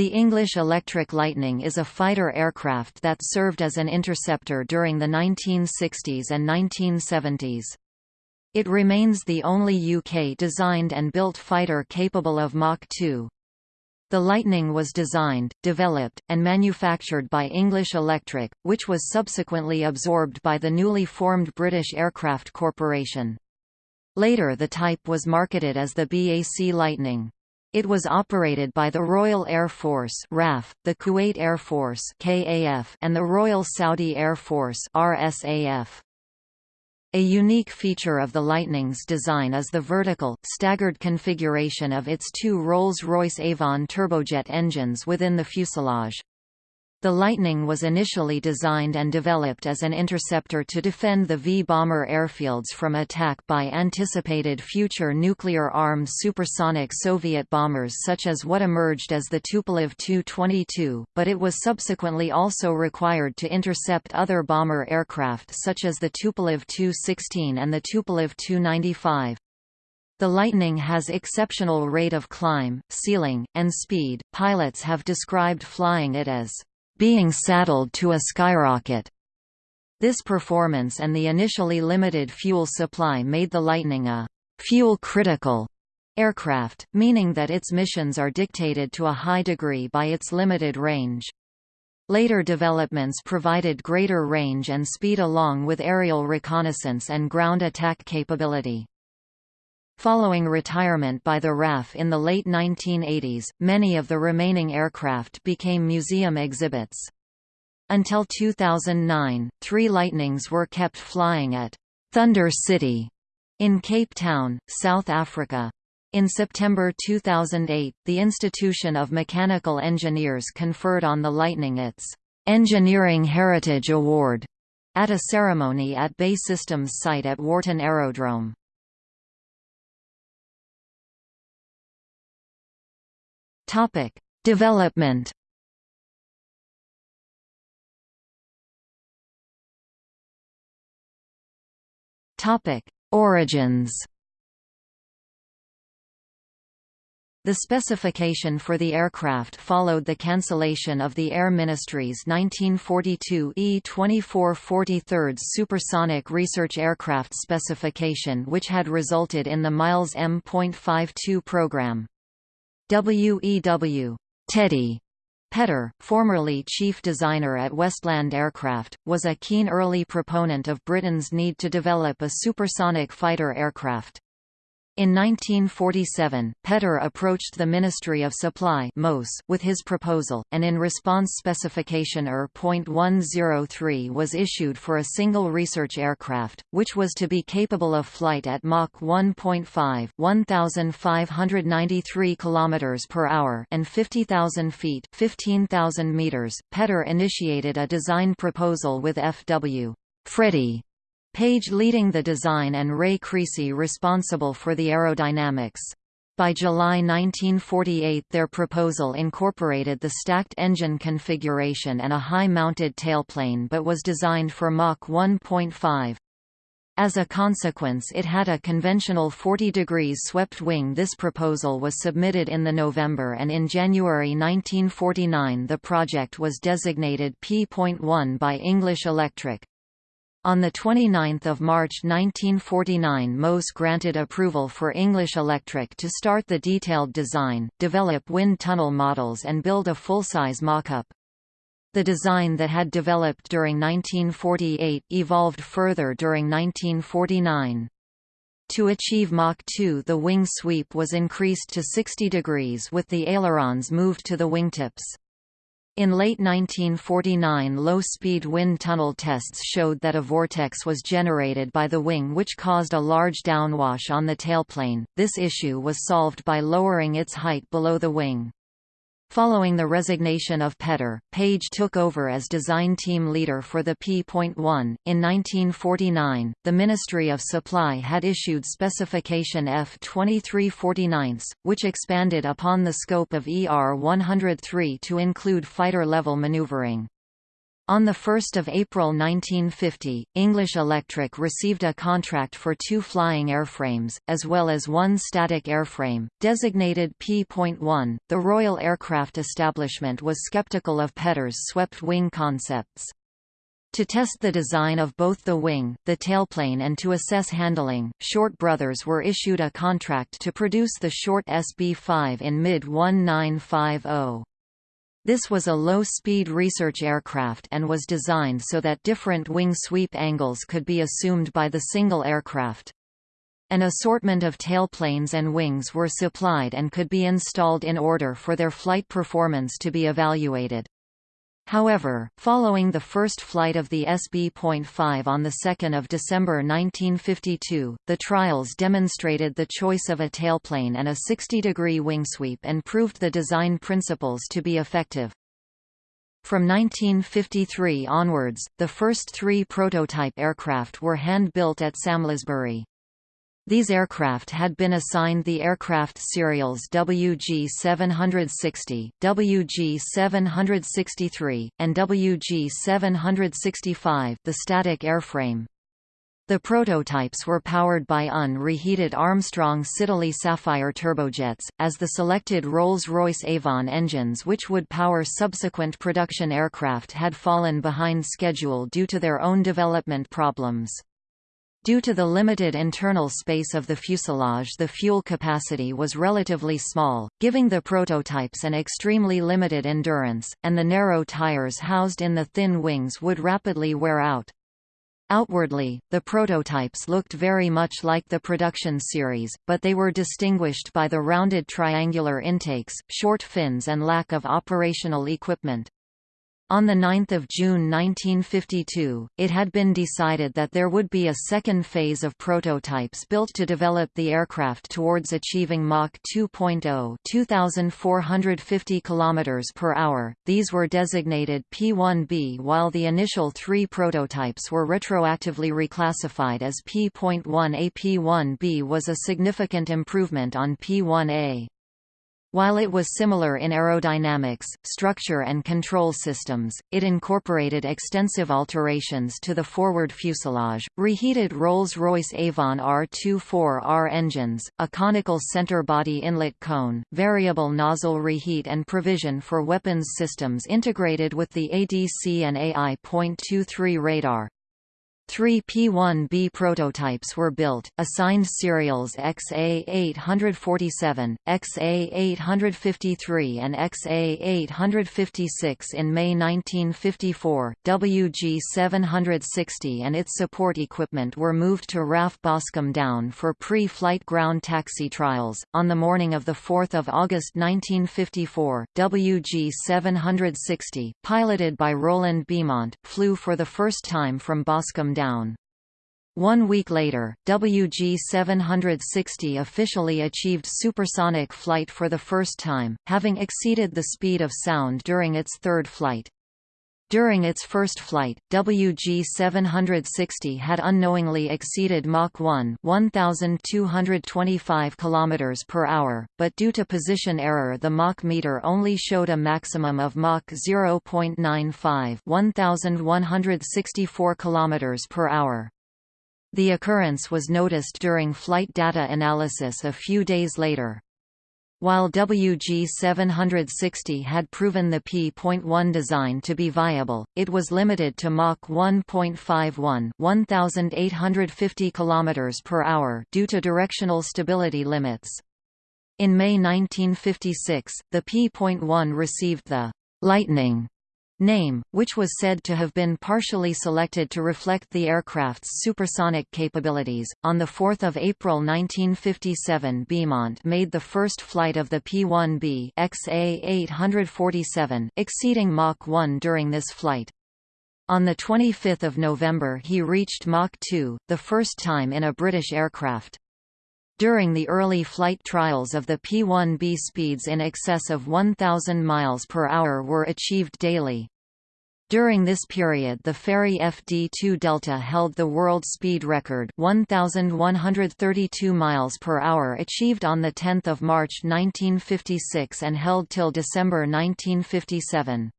The English Electric Lightning is a fighter aircraft that served as an interceptor during the 1960s and 1970s. It remains the only UK-designed and built fighter capable of Mach 2. The Lightning was designed, developed, and manufactured by English Electric, which was subsequently absorbed by the newly formed British Aircraft Corporation. Later the type was marketed as the BAC Lightning. It was operated by the Royal Air Force RAF, the Kuwait Air Force KAF, and the Royal Saudi Air Force RSAF. A unique feature of the Lightning's design is the vertical, staggered configuration of its two Rolls-Royce Avon turbojet engines within the fuselage. The Lightning was initially designed and developed as an interceptor to defend the V-bomber airfields from attack by anticipated future nuclear-armed supersonic Soviet bombers such as what emerged as the Tupolev Tu-22, but it was subsequently also required to intercept other bomber aircraft such as the Tupolev Tu-16 and the Tupolev Tu-95. The Lightning has exceptional rate of climb, ceiling, and speed. Pilots have described flying it as being saddled to a skyrocket. This performance and the initially limited fuel supply made the Lightning a fuel-critical aircraft, meaning that its missions are dictated to a high degree by its limited range. Later developments provided greater range and speed along with aerial reconnaissance and ground attack capability. Following retirement by the RAF in the late 1980s, many of the remaining aircraft became museum exhibits. Until 2009, three Lightnings were kept flying at Thunder City in Cape Town, South Africa. In September 2008, the Institution of Mechanical Engineers conferred on the Lightning its Engineering Heritage Award at a ceremony at BAE Systems site at Warton Aerodrome. Topic: Development. Topic: Origins. The specification for the aircraft followed the cancellation of the Air Ministry's 1942 E-2443 supersonic research aircraft specification which had resulted in the Miles M.52 program. W.E.W. Teddy Petter, formerly chief designer at Westland Aircraft, was a keen early proponent of Britain's need to develop a supersonic fighter aircraft. In 1947, Petter approached the Ministry of Supply with his proposal, and in response specification ER.103 was issued for a single research aircraft, which was to be capable of flight at Mach 1.5 1,593 km per hour and 50,000 feet 15,000 meters. Petter initiated a design proposal with F.W. Freddie Page leading the design and Ray Creasey responsible for the aerodynamics. By July 1948 their proposal incorporated the stacked engine configuration and a high-mounted tailplane but was designed for Mach 1.5. As a consequence it had a conventional 40 degrees swept wing This proposal was submitted in the November and in January 1949 the project was designated P.1 by English Electric. On 29 March 1949 MOS granted approval for English Electric to start the detailed design, develop wind tunnel models and build a full-size mock-up. The design that had developed during 1948 evolved further during 1949. To achieve Mach 2 the wing sweep was increased to 60 degrees with the ailerons moved to the wingtips. In late 1949 low-speed wind tunnel tests showed that a vortex was generated by the wing which caused a large downwash on the tailplane. This issue was solved by lowering its height below the wing. Following the resignation of Petter, Page took over as design team leader for the P.1. In 1949, the Ministry of Supply had issued Specification F-2349, which expanded upon the scope of ER-103 to include fighter-level maneuvering. On 1 April 1950, English Electric received a contract for two flying airframes, as well as one static airframe, designated P.1. The Royal Aircraft Establishment was skeptical of Petter's swept wing concepts. To test the design of both the wing, the tailplane and to assess handling, Short Brothers were issued a contract to produce the Short SB-5 in mid-1950. This was a low-speed research aircraft and was designed so that different wing sweep angles could be assumed by the single aircraft. An assortment of tailplanes and wings were supplied and could be installed in order for their flight performance to be evaluated. However, following the first flight of the SB.5 on 2 December 1952, the trials demonstrated the choice of a tailplane and a 60-degree wingsweep and proved the design principles to be effective. From 1953 onwards, the first three prototype aircraft were hand-built at Samlesbury. These aircraft had been assigned the aircraft serials WG-760, WG-763, and WG-765 the static airframe. The prototypes were powered by unreheated Armstrong Siddeley Sapphire turbojets, as the selected Rolls-Royce Avon engines which would power subsequent production aircraft had fallen behind schedule due to their own development problems. Due to the limited internal space of the fuselage the fuel capacity was relatively small, giving the prototypes an extremely limited endurance, and the narrow tires housed in the thin wings would rapidly wear out. Outwardly, the prototypes looked very much like the production series, but they were distinguished by the rounded triangular intakes, short fins and lack of operational equipment. On 9 June 1952, it had been decided that there would be a second phase of prototypes built to develop the aircraft towards achieving Mach 2.0 2,450 km per hour. These were designated P-1B while the initial three prototypes were retroactively reclassified as P.1A. P-1B was a significant improvement on P-1A. While it was similar in aerodynamics, structure and control systems, it incorporated extensive alterations to the forward fuselage, reheated Rolls-Royce Avon R24R engines, a conical center body inlet cone, variable nozzle reheat and provision for weapons systems integrated with the ADC and AI.23 radar. Three P-1B prototypes were built, assigned serials XA-847, XA-853 and XA-856 in May 1954. WG-760 and its support equipment were moved to RAF Boscombe Down for pre-flight ground taxi trials. On the morning of 4 August 1954, WG-760, piloted by Roland Beamont, flew for the first time from Boscombe down. One week later, WG-760 officially achieved supersonic flight for the first time, having exceeded the speed of sound during its third flight. During its first flight, WG-760 had unknowingly exceeded Mach 1 1225 km per hour, but due to position error the Mach meter only showed a maximum of Mach 0.95 1164 km per hour. The occurrence was noticed during flight data analysis a few days later. While WG-760 had proven the P.1 design to be viable, it was limited to Mach 1.51 1850 km per hour due to directional stability limits. In May 1956, the P.1 received the «Lightning» name, which was said to have been partially selected to reflect the aircraft's supersonic capabilities. On 4 April 1957 Beamont made the first flight of the P-1B XA-847, exceeding Mach 1 during this flight. On 25 November he reached Mach 2, the first time in a British aircraft. During the early flight trials of the P-1B speeds in excess of 1,000 miles per hour were achieved daily. During this period the Fairey FD-2 Delta held the world speed record 1132 miles per hour achieved on the 10th of March 1956 and held till December 1957.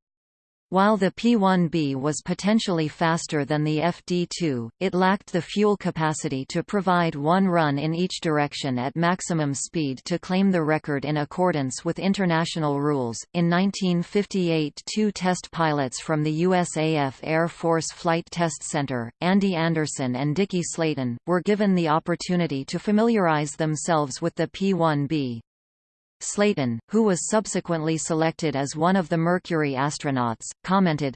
While the P-1B was potentially faster than the FD-2, it lacked the fuel capacity to provide one run in each direction at maximum speed to claim the record in accordance with international rules. In 1958, two test pilots from the USAF Air Force Flight Test Center, Andy Anderson and Dickie Slayton, were given the opportunity to familiarize themselves with the P-1B. Slayton, who was subsequently selected as one of the Mercury astronauts, commented,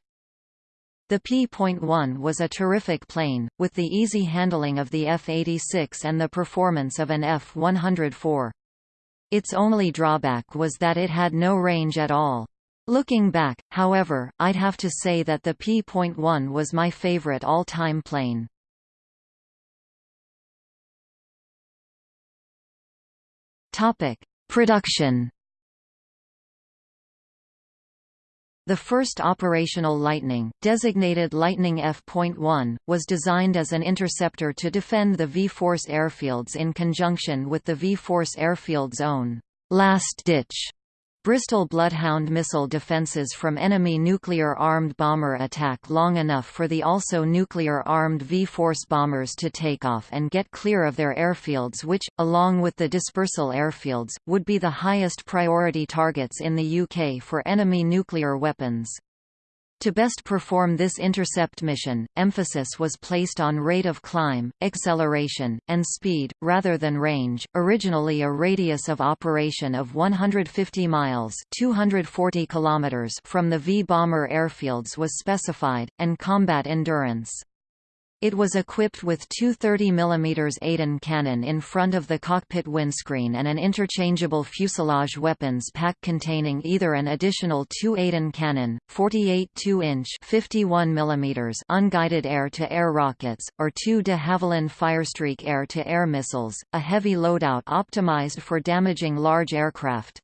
the P.1 was a terrific plane, with the easy handling of the F-86 and the performance of an F-104. Its only drawback was that it had no range at all. Looking back, however, I'd have to say that the P.1 was my favorite all-time plane. Topic: Production. The first operational Lightning, designated Lightning F.1, was designed as an interceptor to defend the V-Force airfields in conjunction with the V-Force airfield's own last-ditch Bristol Bloodhound missile defenses from enemy nuclear-armed bomber attack long enough for the also nuclear-armed V-Force bombers to take off and get clear of their airfields which, along with the dispersal airfields, would be the highest priority targets in the UK for enemy nuclear weapons. To best perform this intercept mission, emphasis was placed on rate of climb, acceleration, and speed, rather than range. Originally a radius of operation of 150 miles 240 kilometers from the V-bomber airfields was specified, and combat endurance. It was equipped with two 30 mm Aden cannon in front of the cockpit windscreen and an interchangeable fuselage weapons pack containing either an additional two Aden cannon, 48 2-inch 51 mm unguided air-to-air -air rockets, or two de Havilland Firestreak air-to-air -air missiles, a heavy loadout optimized for damaging large aircraft.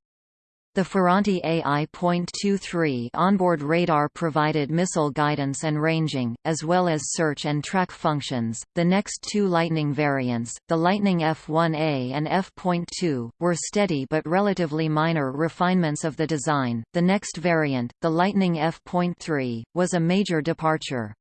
The Ferranti AI.23 onboard radar provided missile guidance and ranging, as well as search and track functions. The next two Lightning variants, the Lightning F1A and F.2, were steady but relatively minor refinements of the design. The next variant, the Lightning F.3, was a major departure.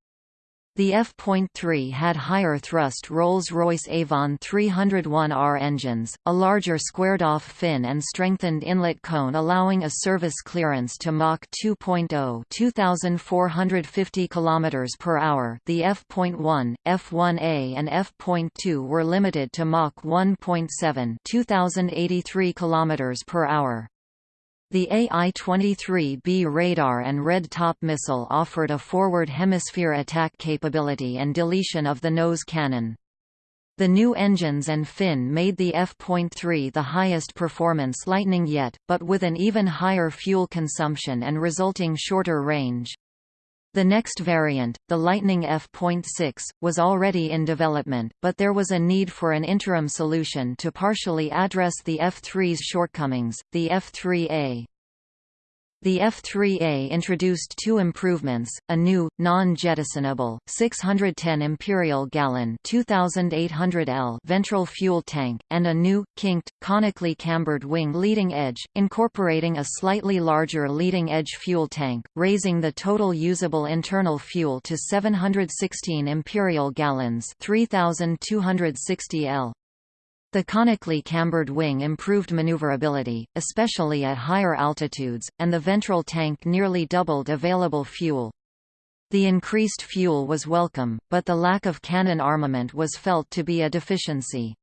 The F.3 had higher thrust Rolls-Royce Avon 301R engines, a larger squared-off fin and strengthened inlet cone allowing a service clearance to Mach 2.0 2450 km per hour The F.1, F1A and F.2 were limited to Mach 1.7 2083 km per hour. The AI-23B radar and Red Top missile offered a forward hemisphere attack capability and deletion of the nose cannon. The new engines and fin made the F.3 the highest performance Lightning yet, but with an even higher fuel consumption and resulting shorter range. The next variant, the Lightning F.6, was already in development, but there was a need for an interim solution to partially address the F-3's shortcomings, the F-3A. The F-3A introduced two improvements, a new, non-jettisonable, 610 imperial gallon 2800 L ventral fuel tank, and a new, kinked, conically cambered wing leading edge, incorporating a slightly larger leading edge fuel tank, raising the total usable internal fuel to 716 imperial gallons 3260 L. The conically cambered wing improved maneuverability, especially at higher altitudes, and the ventral tank nearly doubled available fuel. The increased fuel was welcome, but the lack of cannon armament was felt to be a deficiency.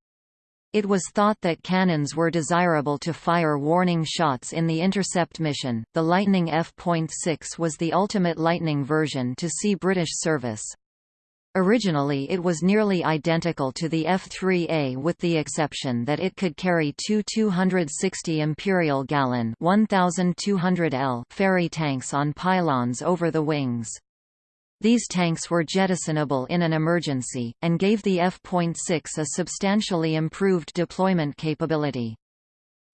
It was thought that cannons were desirable to fire warning shots in the intercept mission. The Lightning F.6 was the ultimate Lightning version to see British service. Originally it was nearly identical to the F-3A with the exception that it could carry two 260 imperial gallon 1200 L ferry tanks on pylons over the wings. These tanks were jettisonable in an emergency, and gave the F.6 a substantially improved deployment capability.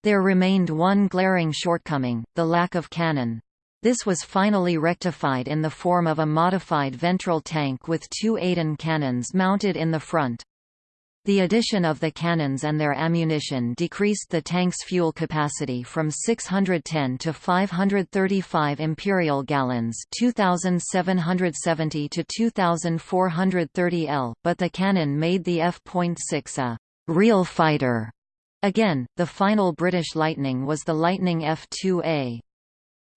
There remained one glaring shortcoming, the lack of cannon. This was finally rectified in the form of a modified ventral tank with two Aden cannons mounted in the front. The addition of the cannons and their ammunition decreased the tank's fuel capacity from 610 to 535 imperial gallons 2770 to 2430 L, but the cannon made the F.6 a «real fighter». Again, the final British Lightning was the Lightning F-2A.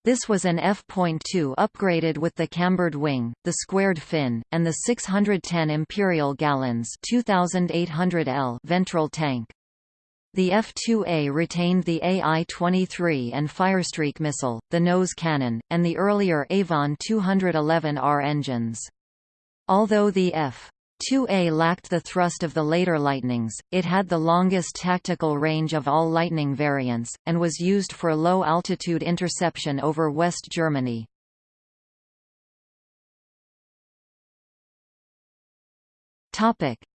This was an F.2 upgraded with the cambered wing, the squared fin, and the 610 imperial gallons 2800 L ventral tank. The F-2A retained the AI-23 and Firestreak missile, the nose cannon, and the earlier Avon 211R engines. Although the F 2A lacked the thrust of the later Lightnings, it had the longest tactical range of all Lightning variants, and was used for low-altitude interception over West Germany.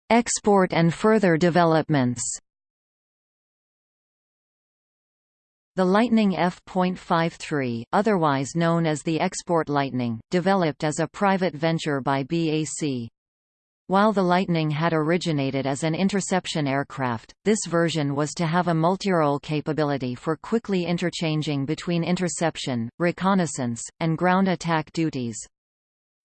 Export and further developments The Lightning F.53, otherwise known as the Export Lightning, developed as a private venture by BAC. While the Lightning had originated as an interception aircraft, this version was to have a multirole capability for quickly interchanging between interception, reconnaissance, and ground attack duties.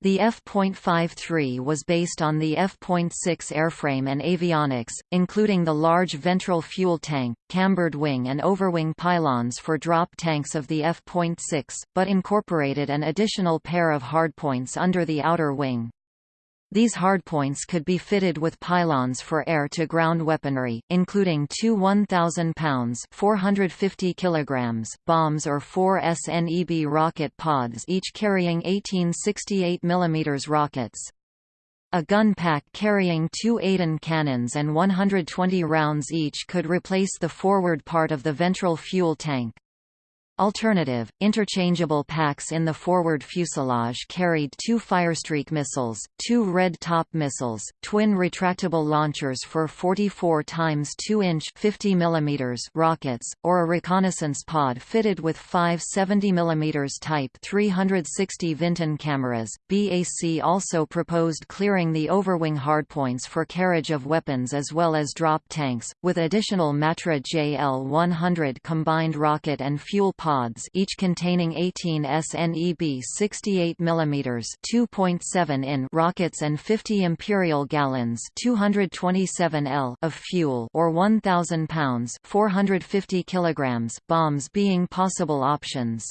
The F.53 was based on the F.6 airframe and avionics, including the large ventral fuel tank, cambered wing and overwing pylons for drop tanks of the F.6, but incorporated an additional pair of hardpoints under the outer wing. These hardpoints could be fitted with pylons for air-to-ground weaponry, including two 1,000 pounds 450 kilograms bombs or four SNEB rocket pods each carrying 18 68 mm rockets. A gun pack carrying two Aden cannons and 120 rounds each could replace the forward part of the ventral fuel tank. Alternative, interchangeable packs in the forward fuselage carried two Firestreak missiles, two Red Top missiles, twin retractable launchers for 44 times 2-inch 50 mm rockets, or a reconnaissance pod fitted with five 70 mm Type 360 Vinten cameras. BAC also proposed clearing the overwing hardpoints for carriage of weapons as well as drop tanks, with additional Matra JL-100 combined rocket and fuel pods each containing 18 SNEB 68 mm 2.7 in rockets and 50 imperial gallons 227 L of fuel or 1000 pounds 450 kilograms bombs being possible options.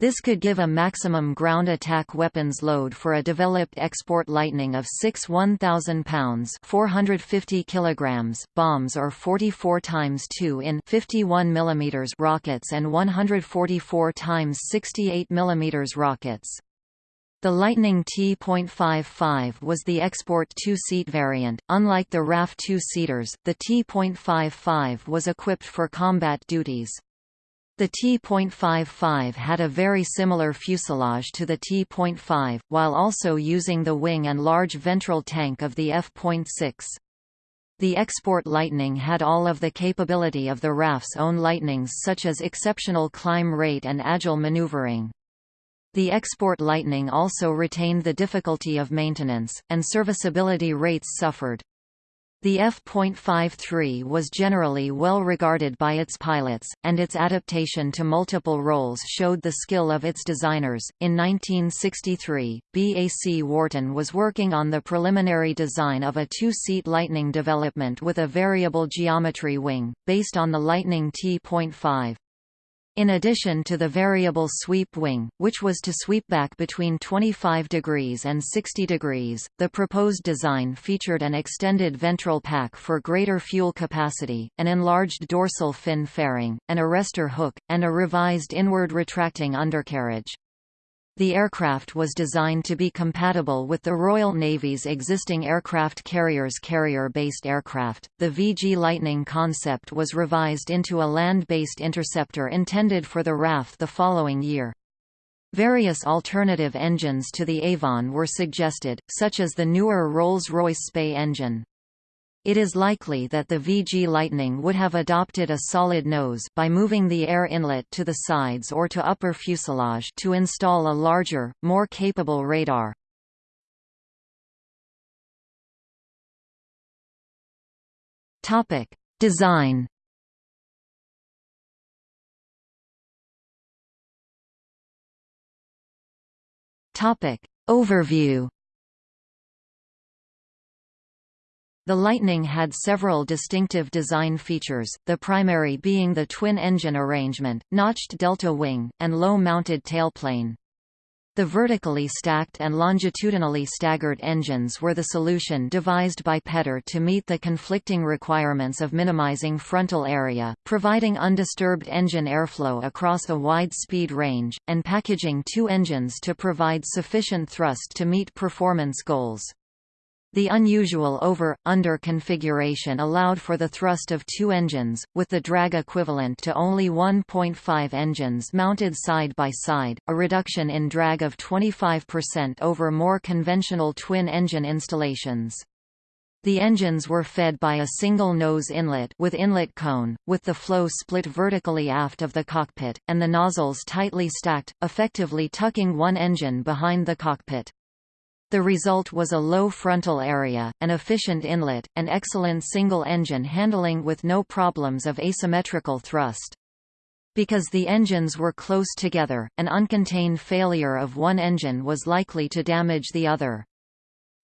This could give a maximum ground attack weapons load for a developed export Lightning of 6 1,000 pounds 450 kilograms bombs or 44 times 2 in 51 mm rockets and 144 times 68 mm rockets. The Lightning T.55 was the export two-seat variant. Unlike the RAF two-seaters, the T.55 was equipped for combat duties. The T.55 had a very similar fuselage to the T.5, while also using the wing and large ventral tank of the F.6. The Export Lightning had all of the capability of the RAF's own Lightnings such as exceptional climb rate and agile maneuvering. The Export Lightning also retained the difficulty of maintenance, and serviceability rates suffered. The F.53 was generally well regarded by its pilots, and its adaptation to multiple roles showed the skill of its designers. In 1963, BAC Warton was working on the preliminary design of a two-seat Lightning development with a variable geometry wing, based on the Lightning T.5. In addition to the variable sweep wing, which was to sweep back between 25 degrees and 60 degrees, the proposed design featured an extended ventral pack for greater fuel capacity, an enlarged dorsal fin fairing, an arrestor hook, and a revised inward retracting undercarriage. The aircraft was designed to be compatible with the Royal Navy's existing aircraft carriers carrier-based aircraft. The VG Lightning concept was revised into a land-based interceptor intended for the RAF the following year. Various alternative engines to the Avon were suggested, such as the newer Rolls-Royce Spey engine. It is likely that the VG Lightning would have adopted a solid nose by moving the air inlet to the sides or to upper fuselage to install a larger, more capable radar. Topic: Design. Topic: Overview. The Lightning had several distinctive design features, the primary being the twin-engine arrangement, notched delta wing, and low-mounted tailplane. The vertically stacked and longitudinally staggered engines were the solution devised by Petter to meet the conflicting requirements of minimizing frontal area, providing undisturbed engine airflow across a wide speed range, and packaging two engines to provide sufficient thrust to meet performance goals. The unusual over-under configuration allowed for the thrust of two engines, with the drag equivalent to only 1.5 engines mounted side by side, a reduction in drag of 25% over more conventional twin-engine installations. The engines were fed by a single nose inlet with inlet cone, with the flow split vertically aft of the cockpit, and the nozzles tightly stacked, effectively tucking one engine behind the cockpit. The result was a low frontal area, an efficient inlet, and excellent single-engine handling with no problems of asymmetrical thrust. Because the engines were close together, an uncontained failure of one engine was likely to damage the other.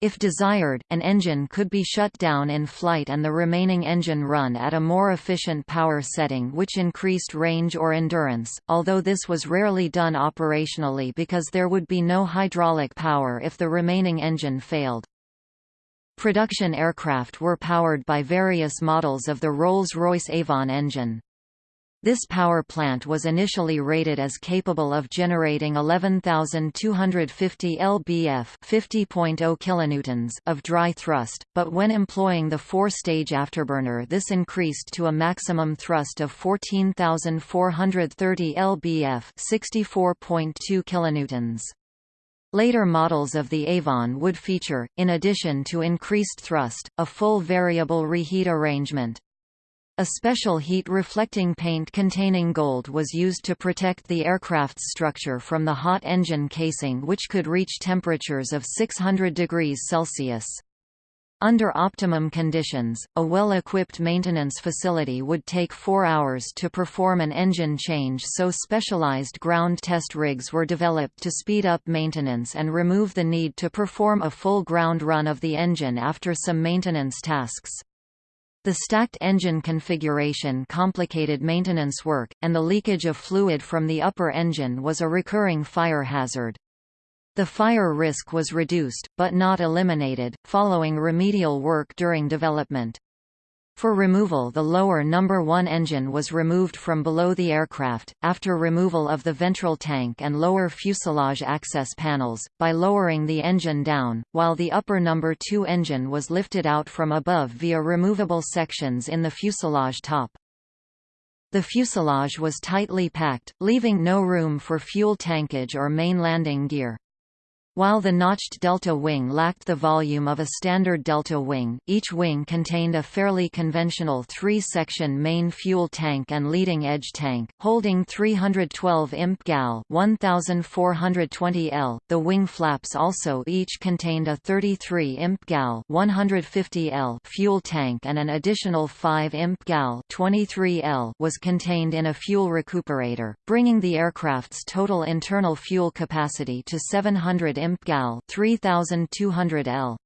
If desired, an engine could be shut down in flight and the remaining engine run at a more efficient power setting which increased range or endurance, although this was rarely done operationally because there would be no hydraulic power if the remaining engine failed. Production aircraft were powered by various models of the Rolls-Royce Avon engine. This power plant was initially rated as capable of generating 11,250 lbf 50.0 kilonewtons of dry thrust, but when employing the four-stage afterburner this increased to a maximum thrust of 14,430 lbf 64.2 kilonewtons. Later models of the Avon would feature, in addition to increased thrust, a full variable reheat arrangement. A special heat-reflecting paint containing gold was used to protect the aircraft's structure from the hot engine casing which could reach temperatures of 600 degrees Celsius. Under optimum conditions, a well-equipped maintenance facility would take four hours to perform an engine change so specialized ground test rigs were developed to speed up maintenance and remove the need to perform a full ground run of the engine after some maintenance tasks. The stacked engine configuration complicated maintenance work, and the leakage of fluid from the upper engine was a recurring fire hazard. The fire risk was reduced, but not eliminated, following remedial work during development. For removal the lower number 1 engine was removed from below the aircraft, after removal of the ventral tank and lower fuselage access panels, by lowering the engine down, while the upper number 2 engine was lifted out from above via removable sections in the fuselage top. The fuselage was tightly packed, leaving no room for fuel tankage or main landing gear. While the notched delta wing lacked the volume of a standard delta wing, each wing contained a fairly conventional three-section main fuel tank and leading edge tank, holding 312 imp gal 1420 L. The wing flaps also each contained a 33 imp gal 150 L fuel tank and an additional 5 imp gal 23 L was contained in a fuel recuperator, bringing the aircraft's total internal fuel capacity to 700 imp gal 3200 L.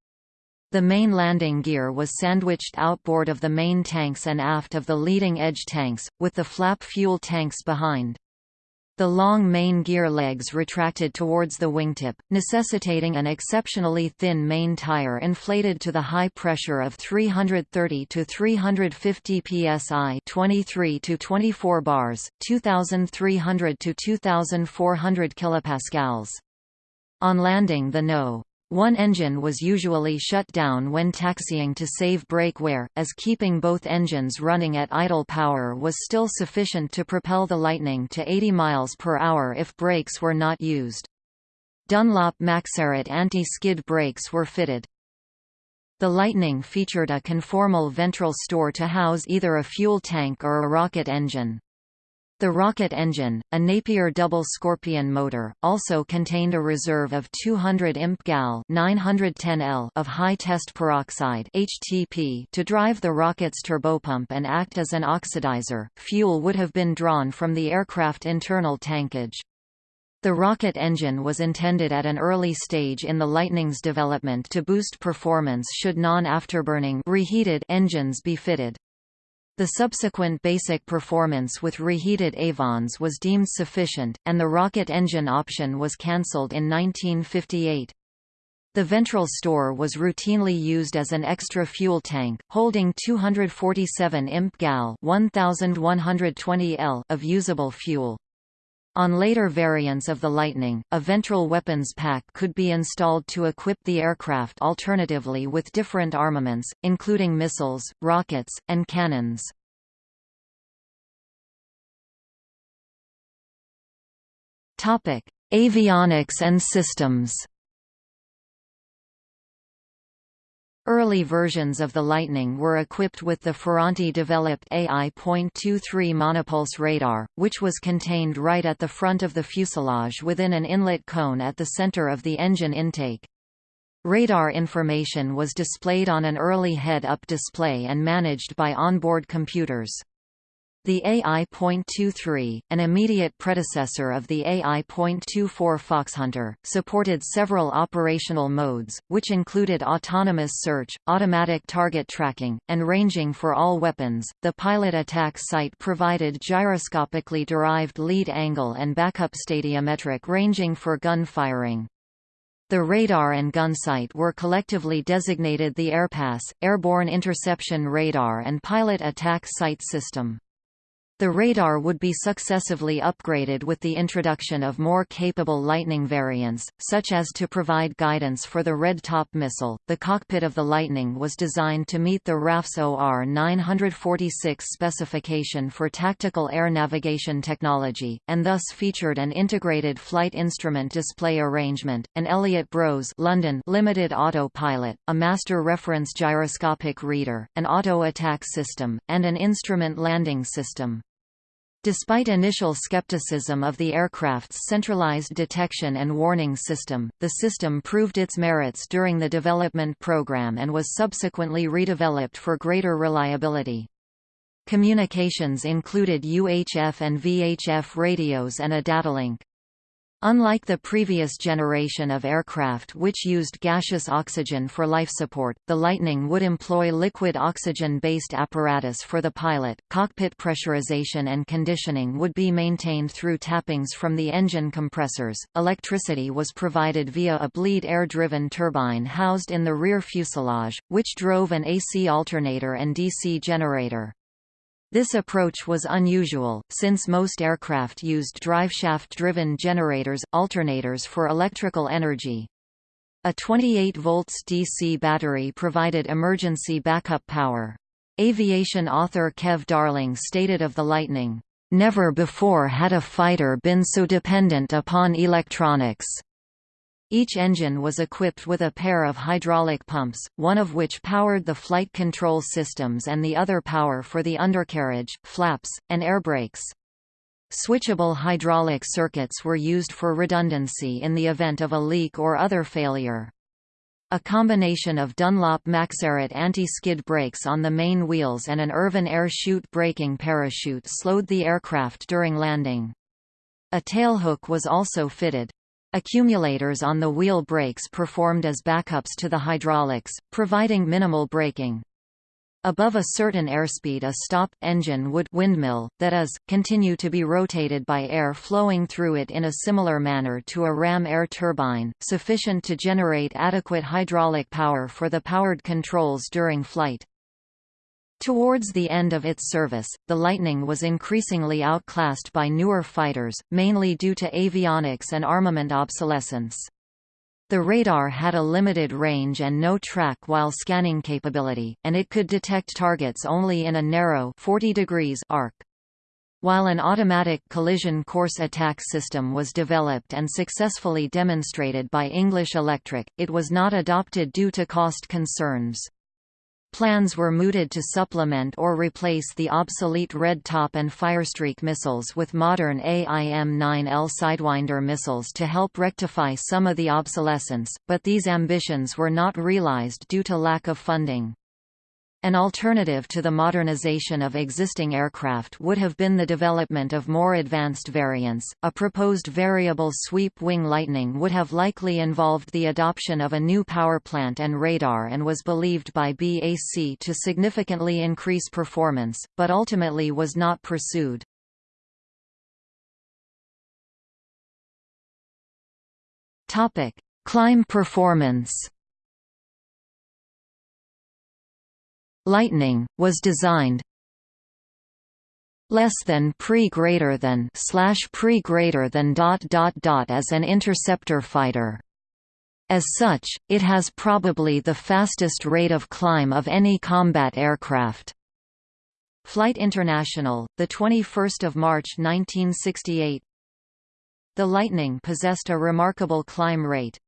The main landing gear was sandwiched outboard of the main tanks and aft of the leading edge tanks, with the flap fuel tanks behind. The long main gear legs retracted towards the wingtip, necessitating an exceptionally thin main tire inflated to the high pressure of 330 to 350 psi, 23 to 24 bars, 2300 to 2400 kilopascals. On landing the No. 1 engine was usually shut down when taxiing to save brake wear, as keeping both engines running at idle power was still sufficient to propel the Lightning to 80 miles per hour if brakes were not used. Dunlop Maxaret anti-skid brakes were fitted. The Lightning featured a conformal ventral store to house either a fuel tank or a rocket engine. The rocket engine, a Napier double Scorpion motor, also contained a reserve of 200 imp gal 910 L of high test peroxide (HTP) to drive the rocket's turbopump and act as an oxidizer. Fuel would have been drawn from the aircraft internal tankage. The rocket engine was intended at an early stage in the Lightning's development to boost performance should non-afterburning reheated engines be fitted. The subsequent basic performance with reheated Avons was deemed sufficient, and the rocket engine option was cancelled in 1958. The ventral store was routinely used as an extra fuel tank, holding 247 imp gal 1120 L of usable fuel. On later variants of the Lightning, a ventral weapons pack could be installed to equip the aircraft alternatively with different armaments, including missiles, rockets, and cannons. Avionics and systems Early versions of the Lightning were equipped with the Ferranti-developed AI.23 monopulse radar, which was contained right at the front of the fuselage within an inlet cone at the center of the engine intake. Radar information was displayed on an early head-up display and managed by onboard computers. The AI.23, an immediate predecessor of the AI.24 Foxhunter, supported several operational modes, which included autonomous search, automatic target tracking, and ranging for all weapons. The pilot attack sight provided gyroscopically derived lead angle and backup stadiometric ranging for gun firing. The radar and gun sight were collectively designated the AirPass, Airborne Interception Radar and Pilot Attack Sight System. The radar would be successively upgraded with the introduction of more capable Lightning variants, such as to provide guidance for the Red Top missile. The cockpit of the Lightning was designed to meet the RAF's OR 946 specification for tactical air navigation technology, and thus featured an integrated flight instrument display arrangement, an Elliott Bros London limited autopilot, a master reference gyroscopic reader, an auto attack system, and an instrument landing system. Despite initial skepticism of the aircraft's centralized detection and warning system, the system proved its merits during the development program and was subsequently redeveloped for greater reliability. Communications included UHF and VHF radios and a datalink. Unlike the previous generation of aircraft which used gaseous oxygen for life support, the Lightning would employ liquid oxygen-based apparatus for the pilot. Cockpit pressurization and conditioning would be maintained through tappings from the engine compressors. Electricity was provided via a bleed air-driven turbine housed in the rear fuselage, which drove an AC alternator and DC generator. This approach was unusual, since most aircraft used driveshaft-driven generators, alternators for electrical energy. A 28 volts DC battery provided emergency backup power. Aviation author Kev Darling stated of the Lightning, "...never before had a fighter been so dependent upon electronics." Each engine was equipped with a pair of hydraulic pumps, one of which powered the flight control systems and the other power for the undercarriage, flaps, and air brakes. Switchable hydraulic circuits were used for redundancy in the event of a leak or other failure. A combination of Dunlop Maxaret anti-skid brakes on the main wheels and an Irvin air chute braking parachute slowed the aircraft during landing. A tailhook was also fitted. Accumulators on the wheel brakes performed as backups to the hydraulics, providing minimal braking. Above a certain airspeed a stop engine would windmill, that is, continue to be rotated by air flowing through it in a similar manner to a ram air turbine, sufficient to generate adequate hydraulic power for the powered controls during flight. Towards the end of its service, the Lightning was increasingly outclassed by newer fighters, mainly due to avionics and armament obsolescence. The radar had a limited range and no track while scanning capability, and it could detect targets only in a narrow 40 degrees arc. While an automatic collision course attack system was developed and successfully demonstrated by English Electric, it was not adopted due to cost concerns. Plans were mooted to supplement or replace the obsolete Red Top and Firestreak missiles with modern AIM-9L Sidewinder missiles to help rectify some of the obsolescence, but these ambitions were not realized due to lack of funding. An alternative to the modernization of existing aircraft would have been the development of more advanced variants. A proposed variable sweep wing Lightning would have likely involved the adoption of a new power plant and radar and was believed by BAC to significantly increase performance, but ultimately was not pursued. Topic: Climb performance. Lightning, was designed less than pre greater than slash pre greater than dot dot dot as an interceptor fighter. As such, it has probably the fastest rate of climb of any combat aircraft. Flight International, the 21st of March 1968. The Lightning possessed a remarkable climb rate,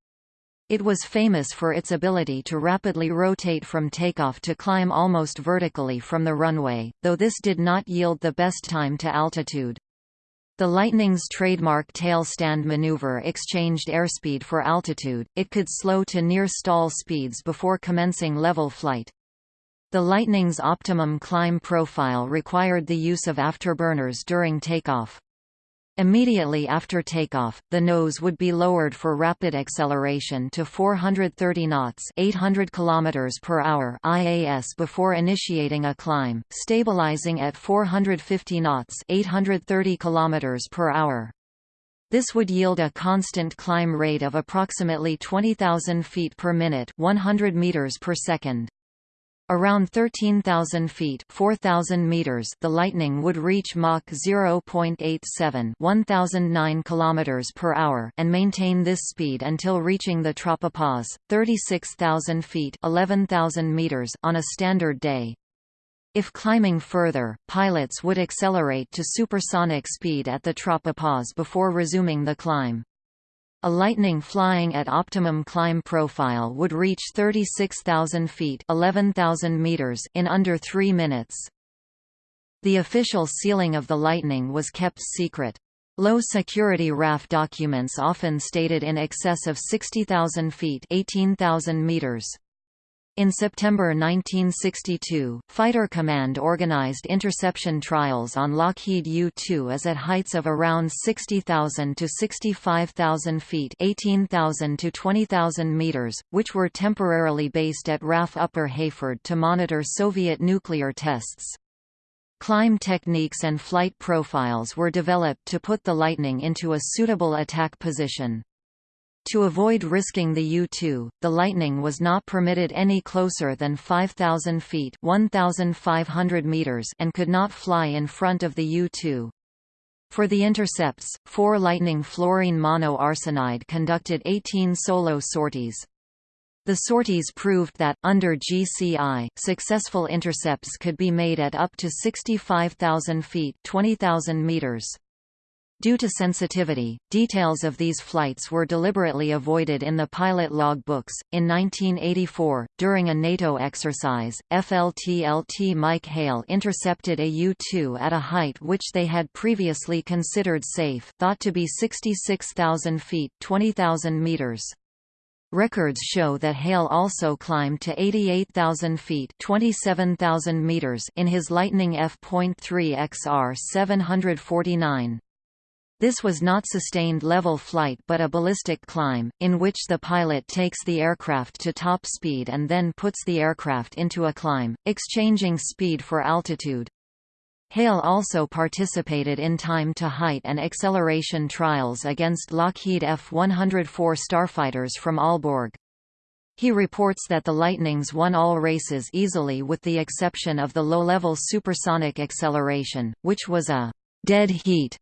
it was famous for its ability to rapidly rotate from takeoff to climb almost vertically from the runway, though this did not yield the best time to altitude. The Lightning's trademark tail stand maneuver exchanged airspeed for altitude, it could slow to near stall speeds before commencing level flight. The Lightning's optimum climb profile required the use of afterburners during takeoff. Immediately after takeoff, the nose would be lowered for rapid acceleration to 430 knots 800 km per hour IAS before initiating a climb, stabilizing at 450 knots 830 km per hour. This would yield a constant climb rate of approximately 20,000 feet per minute 100 meters per second. Around 13,000 feet 4,000 meters the Lightning would reach Mach 0.87 1009 km per hour and maintain this speed until reaching the tropopause, 36,000 feet 11,000 meters on a standard day. If climbing further, pilots would accelerate to supersonic speed at the tropopause before resuming the climb. A Lightning flying at optimum climb profile would reach 36,000 feet 11,000 meters in under three minutes. The official ceiling of the Lightning was kept secret. Low-security RAF documents often stated in excess of 60,000 feet 18,000 meters. In September 1962, Fighter Command organized interception trials on Lockheed U-2 as at heights of around 60,000 to 65,000 feet 18,000 to 20,000 meters, which were temporarily based at RAF Upper Heyford to monitor Soviet nuclear tests. Climb techniques and flight profiles were developed to put the Lightning into a suitable attack position. To avoid risking the U-2, the Lightning was not permitted any closer than 5,000 feet 1,500 meters and could not fly in front of the U-2. For the intercepts, four Lightning fluorine monoarsenide conducted 18 solo sorties. The sorties proved that, under GCI, successful intercepts could be made at up to 65,000 feet 20,000 meters. Due to sensitivity, details of these flights were deliberately avoided in the pilot log books. In 1984, during a NATO exercise, FLT-LT Mike Hale intercepted a U-2 at a height which they had previously considered safe, thought to be 66,000 feet (20,000 meters). Records show that Hale also climbed to 88,000 feet 27,000 meters in his Lightning F.3 XR 749. This was not sustained level flight but a ballistic climb, in which the pilot takes the aircraft to top speed and then puts the aircraft into a climb, exchanging speed for altitude. Hale also participated in time to height and acceleration trials against Lockheed F-104 starfighters from Aalborg. He reports that the Lightnings won all races easily with the exception of the low-level supersonic acceleration, which was a dead heat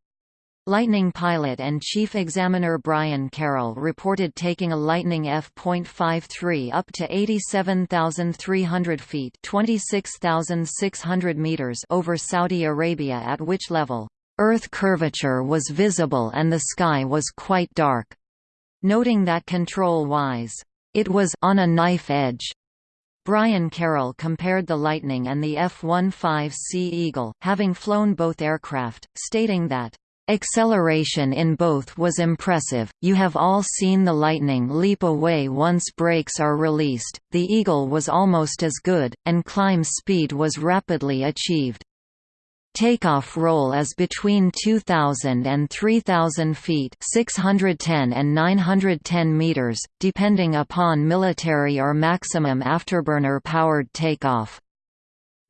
Lightning pilot and chief examiner Brian Carroll reported taking a Lightning F.53 up to 87,300 feet 26,600 meters over Saudi Arabia at which level, "...Earth curvature was visible and the sky was quite dark." Noting that control-wise, "...it was on a knife edge." Brian Carroll compared the Lightning and the F-15C Eagle, having flown both aircraft, stating that, Acceleration in both was impressive, you have all seen the Lightning leap away once brakes are released, the Eagle was almost as good, and climb speed was rapidly achieved. Takeoff roll is between 2,000 and 3,000 feet 610 and 910 meters, depending upon military or maximum afterburner-powered takeoff.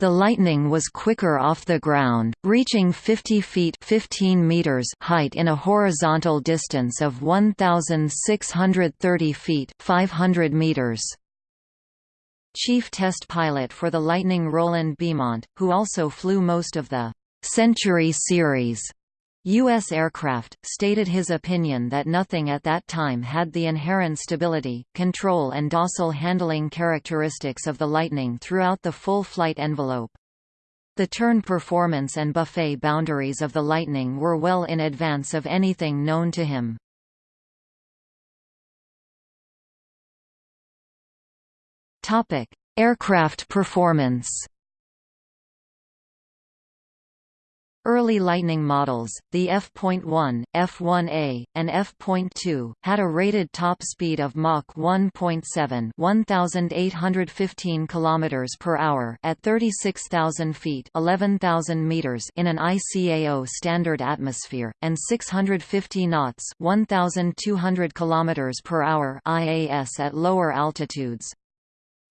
The Lightning was quicker off the ground, reaching 50 feet 15 meters height in a horizontal distance of 1,630 feet 500 meters. Chief test pilot for the Lightning Roland Beamont, who also flew most of the Century series U.S. aircraft, stated his opinion that nothing at that time had the inherent stability, control and docile handling characteristics of the Lightning throughout the full flight envelope. The turn performance and buffet boundaries of the Lightning were well in advance of anything known to him. Aircraft performance Early Lightning models, the F.1, F1A, and F.2, had a rated top speed of Mach 1.7 (1815 km per hour) at 36,000 feet (11,000 meters) in an ICAO standard atmosphere, and 650 knots (1,200 km per hour) IAS at lower altitudes.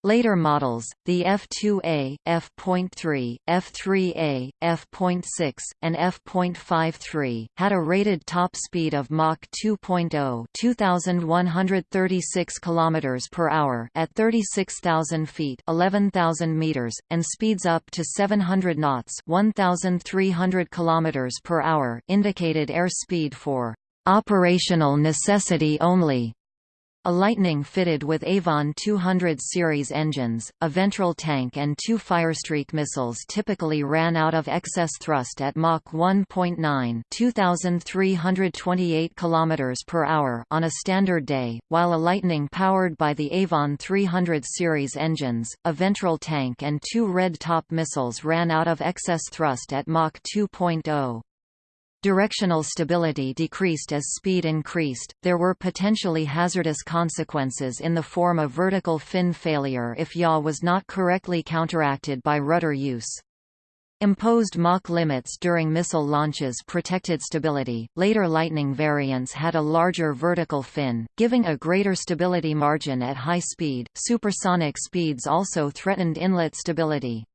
Later models, the F2A, F.3, F3A, F.6, and F.53, had a rated top speed of Mach 2.0 (2136 km per hour) at 36,000 feet (11,000 meters), and speeds up to 700 knots (1,300 km per hour) indicated airspeed for operational necessity only. A Lightning fitted with Avon 200 series engines, a ventral tank and two Firestreak missiles typically ran out of excess thrust at Mach 1.9 2328 km per hour on a standard day, while a Lightning powered by the Avon 300 series engines, a ventral tank and two Red Top missiles ran out of excess thrust at Mach 2.0. Directional stability decreased as speed increased. There were potentially hazardous consequences in the form of vertical fin failure if yaw was not correctly counteracted by rudder use. Imposed Mach limits during missile launches protected stability. Later Lightning variants had a larger vertical fin, giving a greater stability margin at high speed. Supersonic speeds also threatened inlet stability.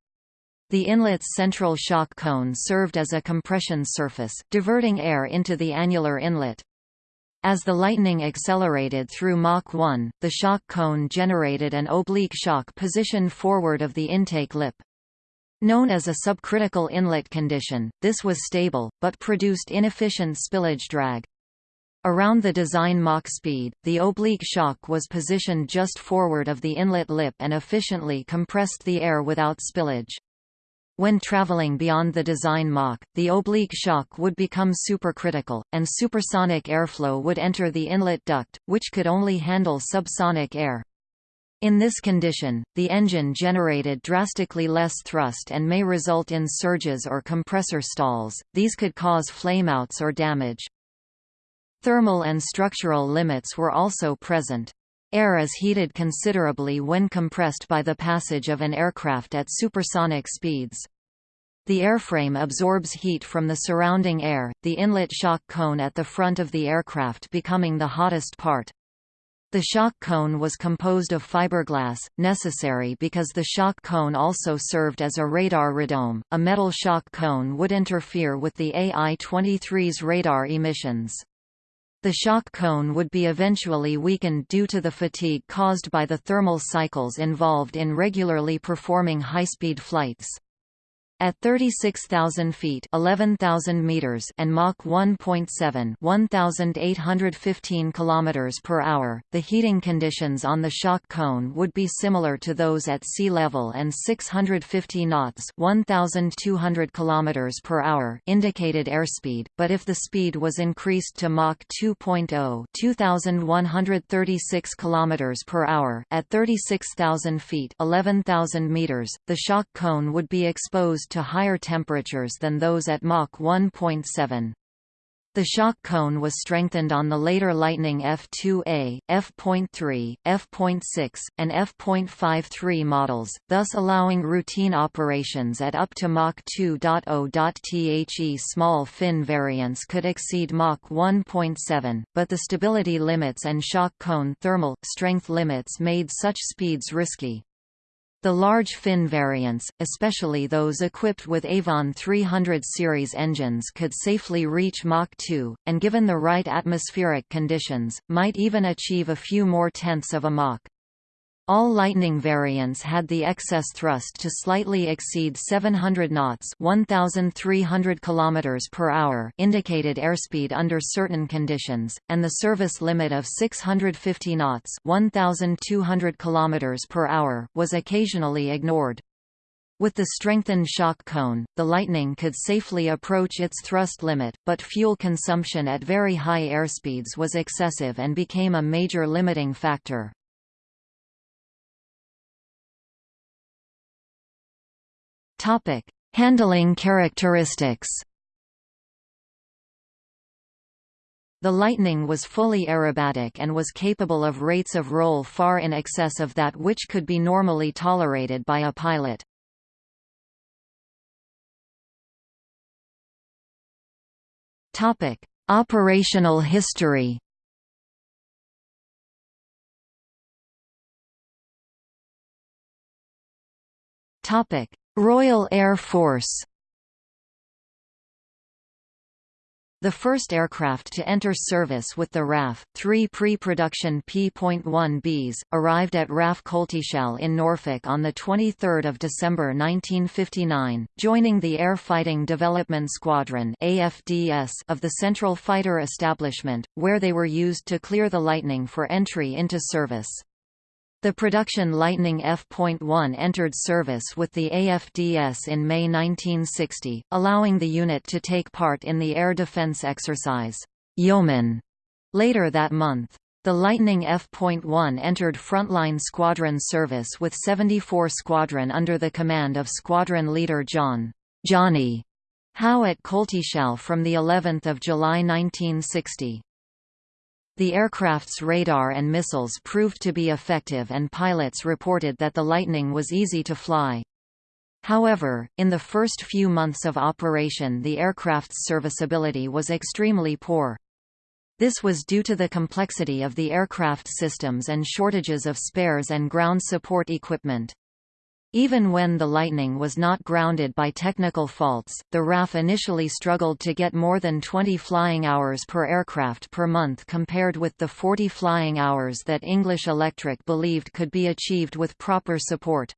The inlet's central shock cone served as a compression surface, diverting air into the annular inlet. As the Lightning accelerated through Mach 1, the shock cone generated an oblique shock positioned forward of the intake lip. Known as a subcritical inlet condition, this was stable, but produced inefficient spillage drag. Around the design Mach speed, the oblique shock was positioned just forward of the inlet lip and efficiently compressed the air without spillage. When traveling beyond the design Mach, the oblique shock would become supercritical, and supersonic airflow would enter the inlet duct, which could only handle subsonic air. In this condition, the engine generated drastically less thrust and may result in surges or compressor stalls, these could cause flameouts or damage. Thermal and structural limits were also present. Air is heated considerably when compressed by the passage of an aircraft at supersonic speeds. The airframe absorbs heat from the surrounding air, the inlet shock cone at the front of the aircraft becoming the hottest part. The shock cone was composed of fiberglass, necessary because the shock cone also served as a radar radome. A metal shock cone would interfere with the AI-23's radar emissions. The shock cone would be eventually weakened due to the fatigue caused by the thermal cycles involved in regularly performing high-speed flights. At 36,000 feet 11,000 meters and Mach 1.7 1,815 kilometers per hour, the heating conditions on the shock cone would be similar to those at sea level and 650 knots 1,200 kilometers per hour indicated airspeed, but if the speed was increased to Mach 2.0 2,136 kilometers per hour at 36,000 feet 11,000 meters, the shock cone would be exposed to higher temperatures than those at Mach 1.7. The shock cone was strengthened on the later Lightning F2A, F.3, F.6, and F.53 models, thus allowing routine operations at up to Mach 2.0. The small fin variants could exceed Mach 1.7, but the stability limits and shock cone thermal strength limits made such speeds risky. The large fin variants, especially those equipped with Avon 300 series engines could safely reach Mach 2, and given the right atmospheric conditions, might even achieve a few more tenths of a Mach. All Lightning variants had the excess thrust to slightly exceed 700 knots 1,300 km per hour indicated airspeed under certain conditions, and the service limit of 650 knots 1,200 km per hour was occasionally ignored. With the strengthened shock cone, the Lightning could safely approach its thrust limit, but fuel consumption at very high airspeeds was excessive and became a major limiting factor. Topic: Handling characteristics. The Lightning was fully aerobatic and was capable of rates of roll far in excess of that which could be normally tolerated by a pilot. Topic: Operational history. Topic: Royal Air Force The first aircraft to enter service with the RAF, three pre-production P.1Bs, arrived at RAF Coltishall in Norfolk on 23 December 1959, joining the Air Fighting Development Squadron of the Central Fighter Establishment, where they were used to clear the Lightning for entry into service. The production Lightning F.1 entered service with the AFDS in May 1960, allowing the unit to take part in the air defense exercise, Yeoman, later that month. The Lightning F.1 entered frontline squadron service with 74 Squadron under the command of Squadron Leader John Johnny Howe at Coltishall from the 11th of July 1960. The aircraft's radar and missiles proved to be effective and pilots reported that the Lightning was easy to fly. However, in the first few months of operation the aircraft's serviceability was extremely poor. This was due to the complexity of the aircraft systems and shortages of spares and ground support equipment. Even when the Lightning was not grounded by technical faults, the RAF initially struggled to get more than 20 flying hours per aircraft per month compared with the 40 flying hours that English Electric believed could be achieved with proper support.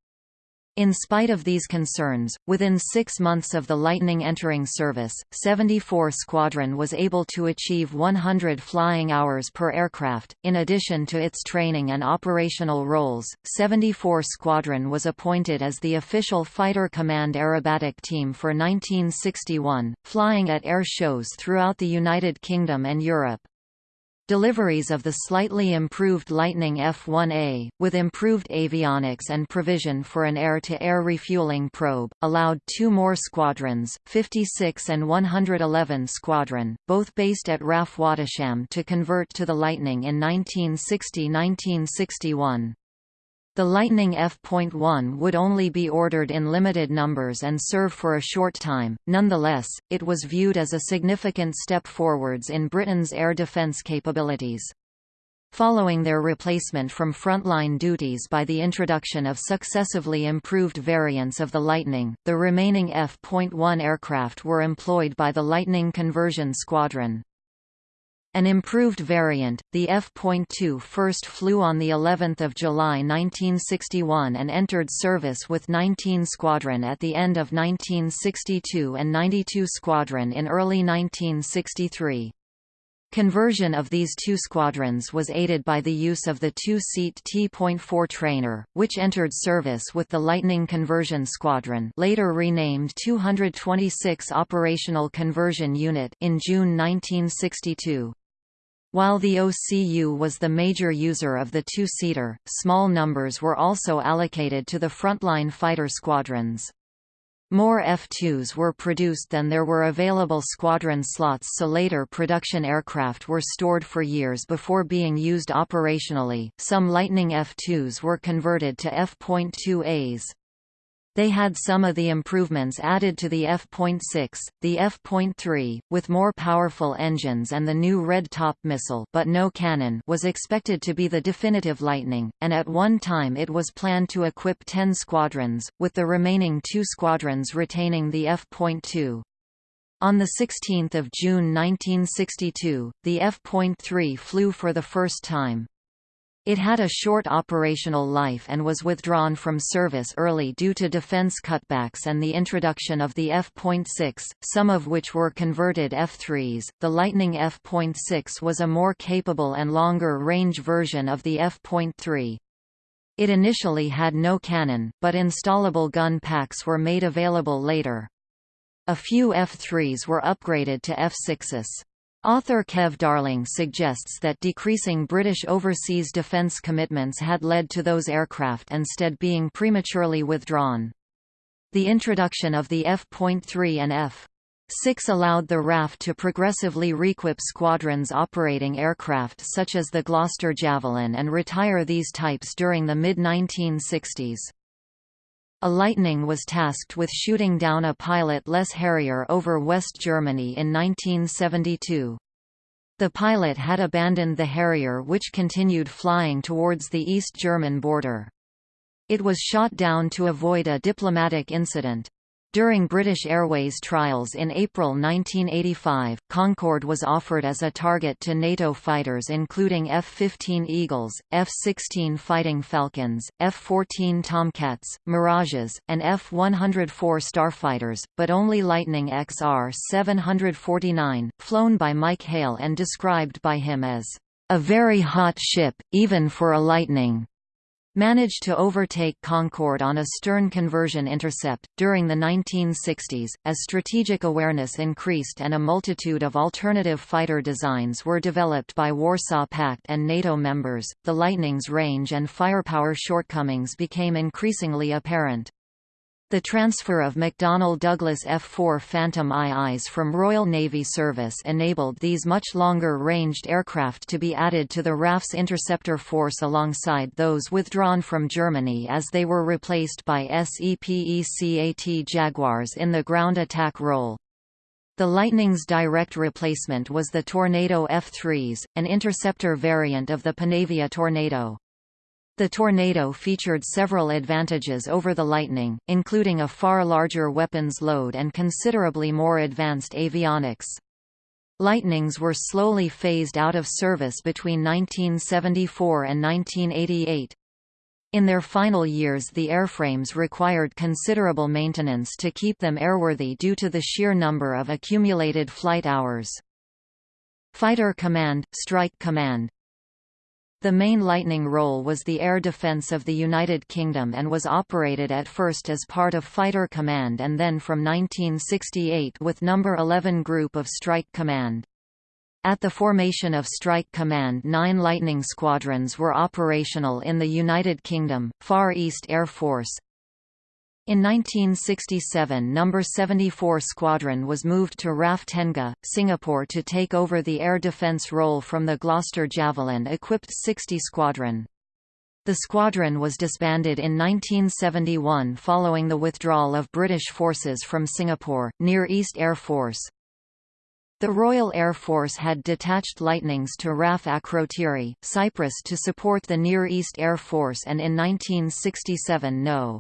In spite of these concerns, within six months of the Lightning entering service, 74 Squadron was able to achieve 100 flying hours per aircraft. In addition to its training and operational roles, 74 Squadron was appointed as the official Fighter Command aerobatic team for 1961, flying at air shows throughout the United Kingdom and Europe. Deliveries of the slightly improved Lightning F-1A, with improved avionics and provision for an air-to-air -air refueling probe, allowed two more squadrons, 56 and 111 Squadron, both based at RAF Wattisham to convert to the Lightning in 1960–1961. The Lightning F.1 would only be ordered in limited numbers and serve for a short time, nonetheless, it was viewed as a significant step forwards in Britain's air defence capabilities. Following their replacement from frontline duties by the introduction of successively improved variants of the Lightning, the remaining F.1 aircraft were employed by the Lightning Conversion Squadron. An improved variant, the F.2 first flew on the 11th of July 1961 and entered service with 19 Squadron at the end of 1962 and 92 Squadron in early 1963. Conversion of these two squadrons was aided by the use of the two-seat T.4 trainer, which entered service with the Lightning Conversion Squadron later renamed 226 Operational Conversion Unit in June 1962. While the OCU was the major user of the two-seater, small numbers were also allocated to the frontline fighter squadrons. More F-2s were produced than there were available squadron slots so later production aircraft were stored for years before being used operationally. Some Lightning F-2s were converted to F.2As. They had some of the improvements added to the F.6, the F.3, with more powerful engines and the new Red Top missile but no cannon was expected to be the definitive Lightning, and at one time it was planned to equip 10 squadrons, with the remaining two squadrons retaining the F.2. On 16 June 1962, the F.3 flew for the first time. It had a short operational life and was withdrawn from service early due to defense cutbacks and the introduction of the F.6, some of which were converted F-3s. The Lightning F.6 was a more capable and longer range version of the F.3. It initially had no cannon, but installable gun packs were made available later. A few F-3s were upgraded to F-6s. Author Kev Darling suggests that decreasing British overseas defence commitments had led to those aircraft instead being prematurely withdrawn. The introduction of the F.3 and F. 6 allowed the RAF to progressively requip squadrons operating aircraft such as the Gloster Javelin and retire these types during the mid-1960s. A Lightning was tasked with shooting down a pilot pilotless Harrier over West Germany in 1972. The pilot had abandoned the Harrier which continued flying towards the East German border. It was shot down to avoid a diplomatic incident. During British Airways trials in April 1985, Concorde was offered as a target to NATO fighters including F-15 Eagles, F-16 Fighting Falcons, F-14 Tomcats, Mirages, and F-104 Starfighters, but only Lightning XR-749, flown by Mike Hale and described by him as, "...a very hot ship, even for a Lightning." Managed to overtake Concorde on a stern conversion intercept. During the 1960s, as strategic awareness increased and a multitude of alternative fighter designs were developed by Warsaw Pact and NATO members, the Lightning's range and firepower shortcomings became increasingly apparent. The transfer of McDonnell Douglas F-4 Phantom IIs from Royal Navy service enabled these much longer-ranged aircraft to be added to the RAF's interceptor force alongside those withdrawn from Germany as they were replaced by SEPECAT Jaguars in the ground attack role. The Lightning's direct replacement was the Tornado F-3s, an interceptor variant of the Panavia Tornado. The Tornado featured several advantages over the Lightning, including a far larger weapons load and considerably more advanced avionics. Lightnings were slowly phased out of service between 1974 and 1988. In their final years the airframes required considerable maintenance to keep them airworthy due to the sheer number of accumulated flight hours. Fighter Command, Strike Command, the main Lightning role was the air defense of the United Kingdom and was operated at first as part of Fighter Command and then from 1968 with No. 11 Group of Strike Command. At the formation of Strike Command nine Lightning squadrons were operational in the United Kingdom, Far East Air Force, in 1967 No. 74 Squadron was moved to RAF Tengah, Singapore to take over the air defence role from the Gloster Javelin-equipped 60 Squadron. The squadron was disbanded in 1971 following the withdrawal of British forces from Singapore, Near East Air Force. The Royal Air Force had detached Lightnings to RAF Akrotiri, Cyprus to support the Near East Air Force and in 1967 No.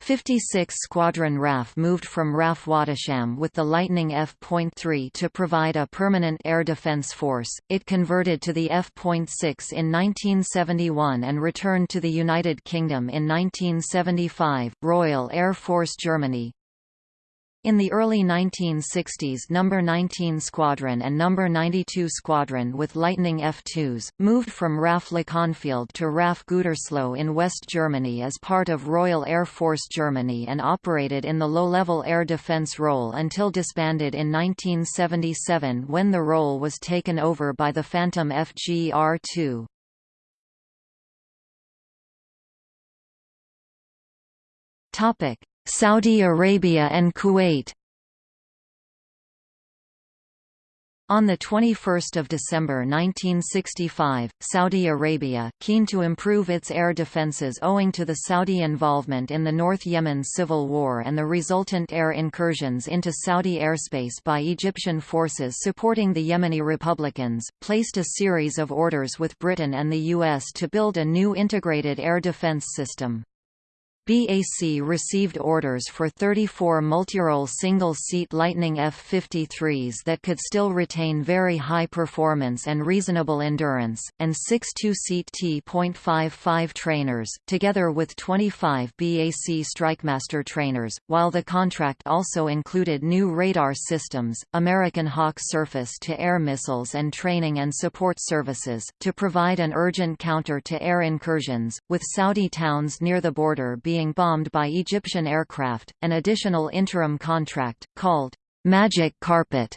56 Squadron RAF moved from RAF Wattisham with the Lightning F.3 to provide a permanent air defense force. It converted to the F.6 in 1971 and returned to the United Kingdom in 1975. Royal Air Force Germany in the early 1960s No. 19 Squadron and No. 92 Squadron with Lightning F-2s, moved from RAF Leconfield to RAF Gütersloh in West Germany as part of Royal Air Force Germany and operated in the low-level air defense role until disbanded in 1977 when the role was taken over by the Phantom FGR-2. Topic Saudi Arabia and Kuwait On 21 December 1965, Saudi Arabia, keen to improve its air defences owing to the Saudi involvement in the North Yemen civil war and the resultant air incursions into Saudi airspace by Egyptian forces supporting the Yemeni Republicans, placed a series of orders with Britain and the US to build a new integrated air defence system. BAC received orders for 34 multirole single-seat Lightning F-53s that could still retain very high performance and reasonable endurance, and six two-seat T.55 trainers, together with 25 BAC Strikemaster trainers, while the contract also included new radar systems, American Hawk surface-to-air missiles and training and support services, to provide an urgent counter to air incursions, with Saudi towns near the border being being bombed by Egyptian aircraft. An additional interim contract, called Magic Carpet,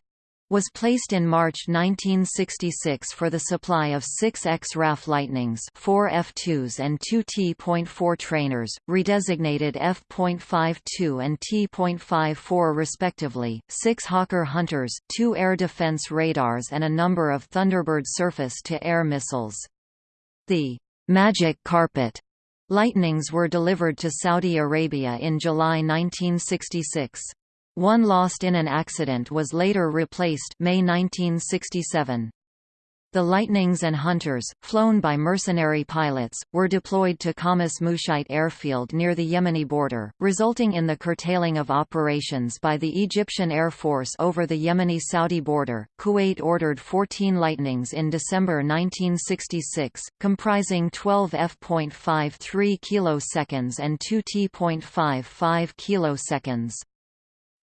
was placed in March 1966 for the supply of six X-RAF Lightnings 4 F-2s and two T.4 trainers, redesignated F.52 and T.54 respectively, six Hawker Hunters, two air defense radars and a number of Thunderbird surface-to-air missiles. The «Magic Carpet» Lightnings were delivered to Saudi Arabia in July 1966. One lost in an accident was later replaced May 1967. The Lightnings and Hunters, flown by mercenary pilots, were deployed to Khamis Mushait airfield near the Yemeni border, resulting in the curtailing of operations by the Egyptian Air Force over the Yemeni-Saudi border. Kuwait ordered 14 Lightnings in December 1966, comprising 12 F.53 kiloseconds and 2 T.55 kiloseconds.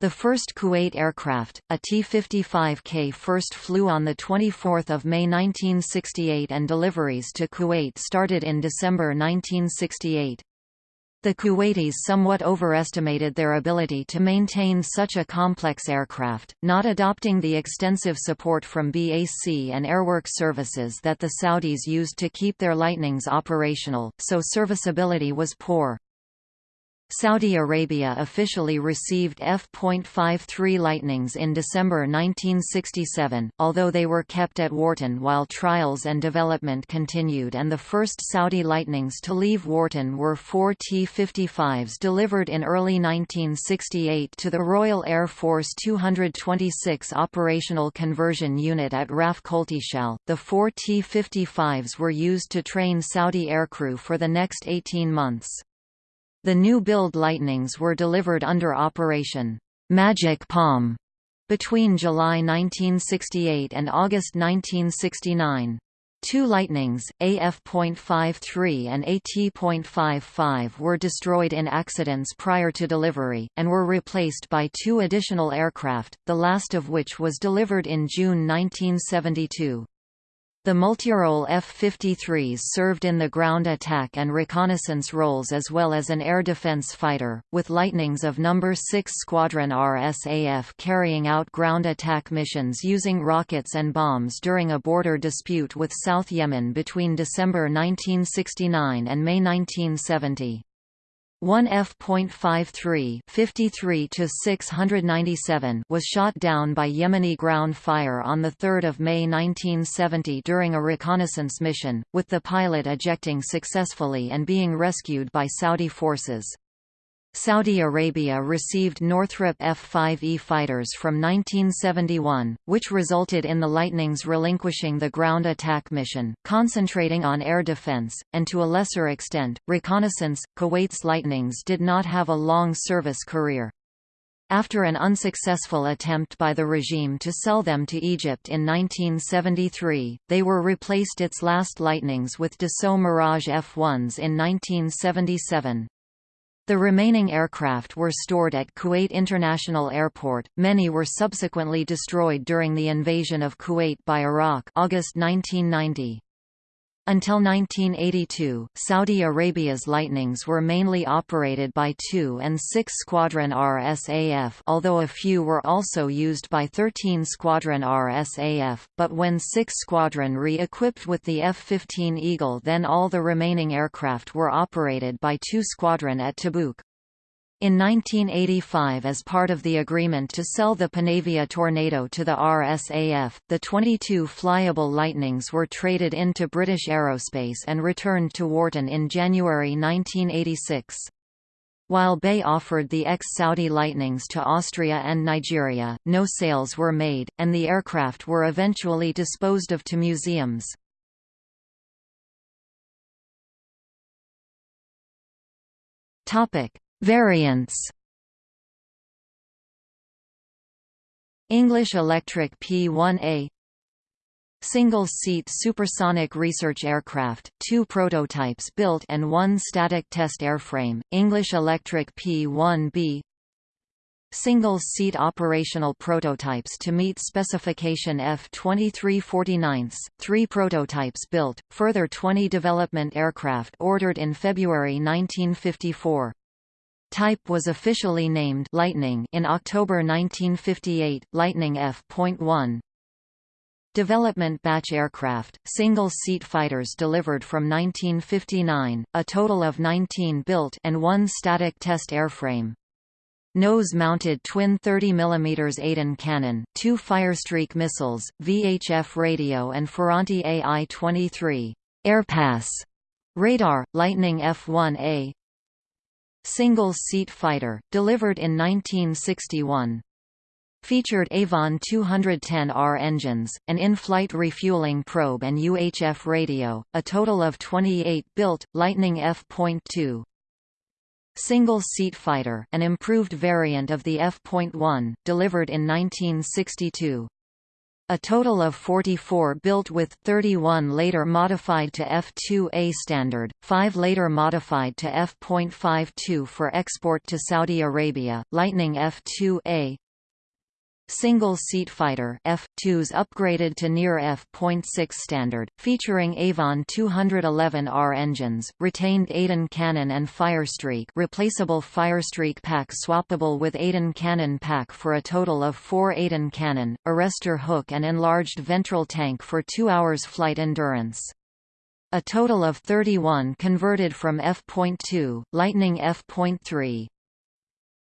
The first Kuwait aircraft, a T-55K first flew on 24 May 1968 and deliveries to Kuwait started in December 1968. The Kuwaitis somewhat overestimated their ability to maintain such a complex aircraft, not adopting the extensive support from BAC and airwork services that the Saudis used to keep their Lightnings operational, so serviceability was poor. Saudi Arabia officially received F.53 Lightnings in December 1967, although they were kept at Warton while trials and development continued and the first Saudi Lightnings to leave Warton were four T-55s delivered in early 1968 to the Royal Air Force 226 Operational Conversion Unit at RAF Coltishall. The four T-55s were used to train Saudi aircrew for the next 18 months. The new-build Lightnings were delivered under Operation Magic Palm between July 1968 and August 1969. Two Lightnings, AF.53 and AT.55 were destroyed in accidents prior to delivery, and were replaced by two additional aircraft, the last of which was delivered in June 1972. The multirole F-53s served in the ground attack and reconnaissance roles as well as an air defense fighter, with Lightnings of No. 6 Squadron RSAF carrying out ground attack missions using rockets and bombs during a border dispute with South Yemen between December 1969 and May 1970. One F.53 53 was shot down by Yemeni ground fire on 3 May 1970 during a reconnaissance mission, with the pilot ejecting successfully and being rescued by Saudi forces. Saudi Arabia received Northrop F-5E fighters from 1971, which resulted in the Lightnings relinquishing the ground attack mission, concentrating on air defense, and to a lesser extent, reconnaissance. Kuwait's Lightnings did not have a long service career. After an unsuccessful attempt by the regime to sell them to Egypt in 1973, they were replaced its last Lightnings with Dassault Mirage F-1s in 1977. The remaining aircraft were stored at Kuwait International Airport. Many were subsequently destroyed during the invasion of Kuwait by Iraq, August 1990. Until 1982, Saudi Arabia's Lightnings were mainly operated by 2 and 6 Squadron RSAF although a few were also used by 13 Squadron RSAF, but when 6 Squadron re-equipped with the F-15 Eagle then all the remaining aircraft were operated by 2 Squadron at Tabuk. In 1985 as part of the agreement to sell the Panavia Tornado to the RSAF, the 22 flyable Lightnings were traded into British Aerospace and returned to Warton in January 1986. While Bay offered the ex-Saudi Lightnings to Austria and Nigeria, no sales were made, and the aircraft were eventually disposed of to museums. Topic: Variants. English Electric P-1A Single-seat supersonic research aircraft, two prototypes built and one static test airframe, English Electric P-1B Single-seat operational prototypes to meet specification F-2349, three prototypes built, further 20 development aircraft ordered in February 1954 Type was officially named Lightning in October 1958, Lightning F.1. Development batch aircraft, single-seat fighters delivered from 1959, a total of 19 built and one static test airframe. Nose-mounted twin 30 mm Aden cannon, two Firestreak missiles, VHF radio and Ferranti AI-23 Airpass radar, Lightning F-1A, single-seat fighter, delivered in 1961. Featured Avon 210R engines, an in-flight refueling probe and UHF radio, a total of 28 built, Lightning F.2. Single-seat fighter, an improved variant of the F.1, delivered in 1962. A total of 44 built with, 31 later modified to F2A standard, 5 later modified to F.52 for export to Saudi Arabia, Lightning F2A, Single-seat fighter F-2s upgraded to near F.6 standard, featuring Avon 211R engines, retained Aden cannon and Firestreak replaceable Firestreak pack swappable with Aden cannon pack for a total of 4 Aden cannon, arrestor hook and enlarged ventral tank for 2 hours flight endurance. A total of 31 converted from F.2, Lightning F.3,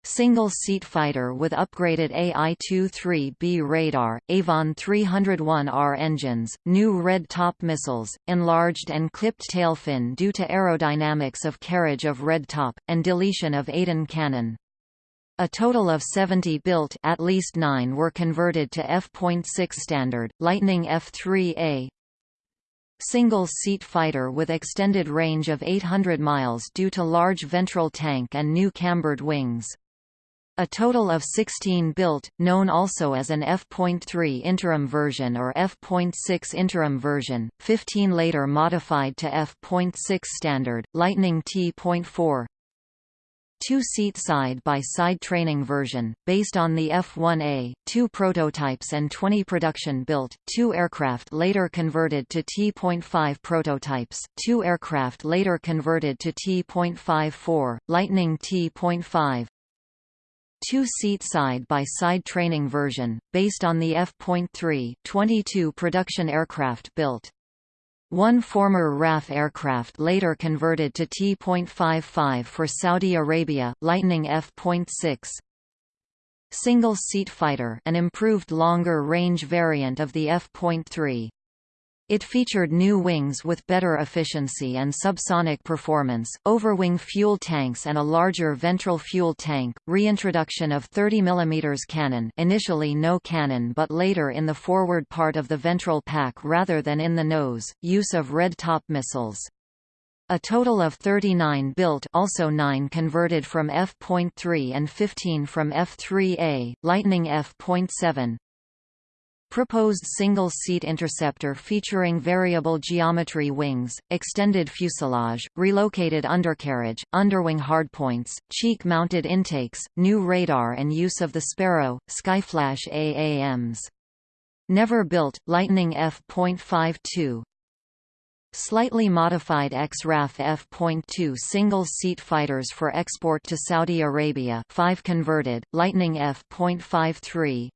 Single-seat fighter with upgraded AI-23B radar, Avon 301R engines, new red top missiles, enlarged and clipped tail fin due to aerodynamics of carriage of red top, and deletion of Aden cannon. A total of 70 built at least 9 were converted to F.6 standard, Lightning F-3A, single-seat fighter with extended range of 800 miles due to large ventral tank and new cambered wings. A total of 16 built, known also as an F.3 interim version or F.6 interim version, 15 later modified to F.6 standard, Lightning T.4 two-seat side-by-side training version, based on the F-1A, two prototypes and 20 production built, two aircraft later converted to T.5 prototypes, two aircraft later converted to T.54, Lightning T.5, two-seat side-by-side training version, based on the F.3 22 production aircraft built. One former RAF aircraft later converted to T.55 for Saudi Arabia, Lightning F.6. Single-seat fighter an improved longer-range variant of the F.3. It featured new wings with better efficiency and subsonic performance, overwing fuel tanks and a larger ventral fuel tank, reintroduction of 30 mm cannon initially no cannon but later in the forward part of the ventral pack rather than in the nose, use of red top missiles. A total of 39 built also 9 converted from F.3 and 15 from F3A, Lightning F.7, Proposed single-seat interceptor featuring variable geometry wings, extended fuselage, relocated undercarriage, underwing hardpoints, cheek-mounted intakes, new radar and use of the Sparrow, Skyflash AAMs. Never built, Lightning F.52 Slightly modified X-RAF F.2 single-seat fighters for export to Saudi Arabia. 5 converted, Lightning F.53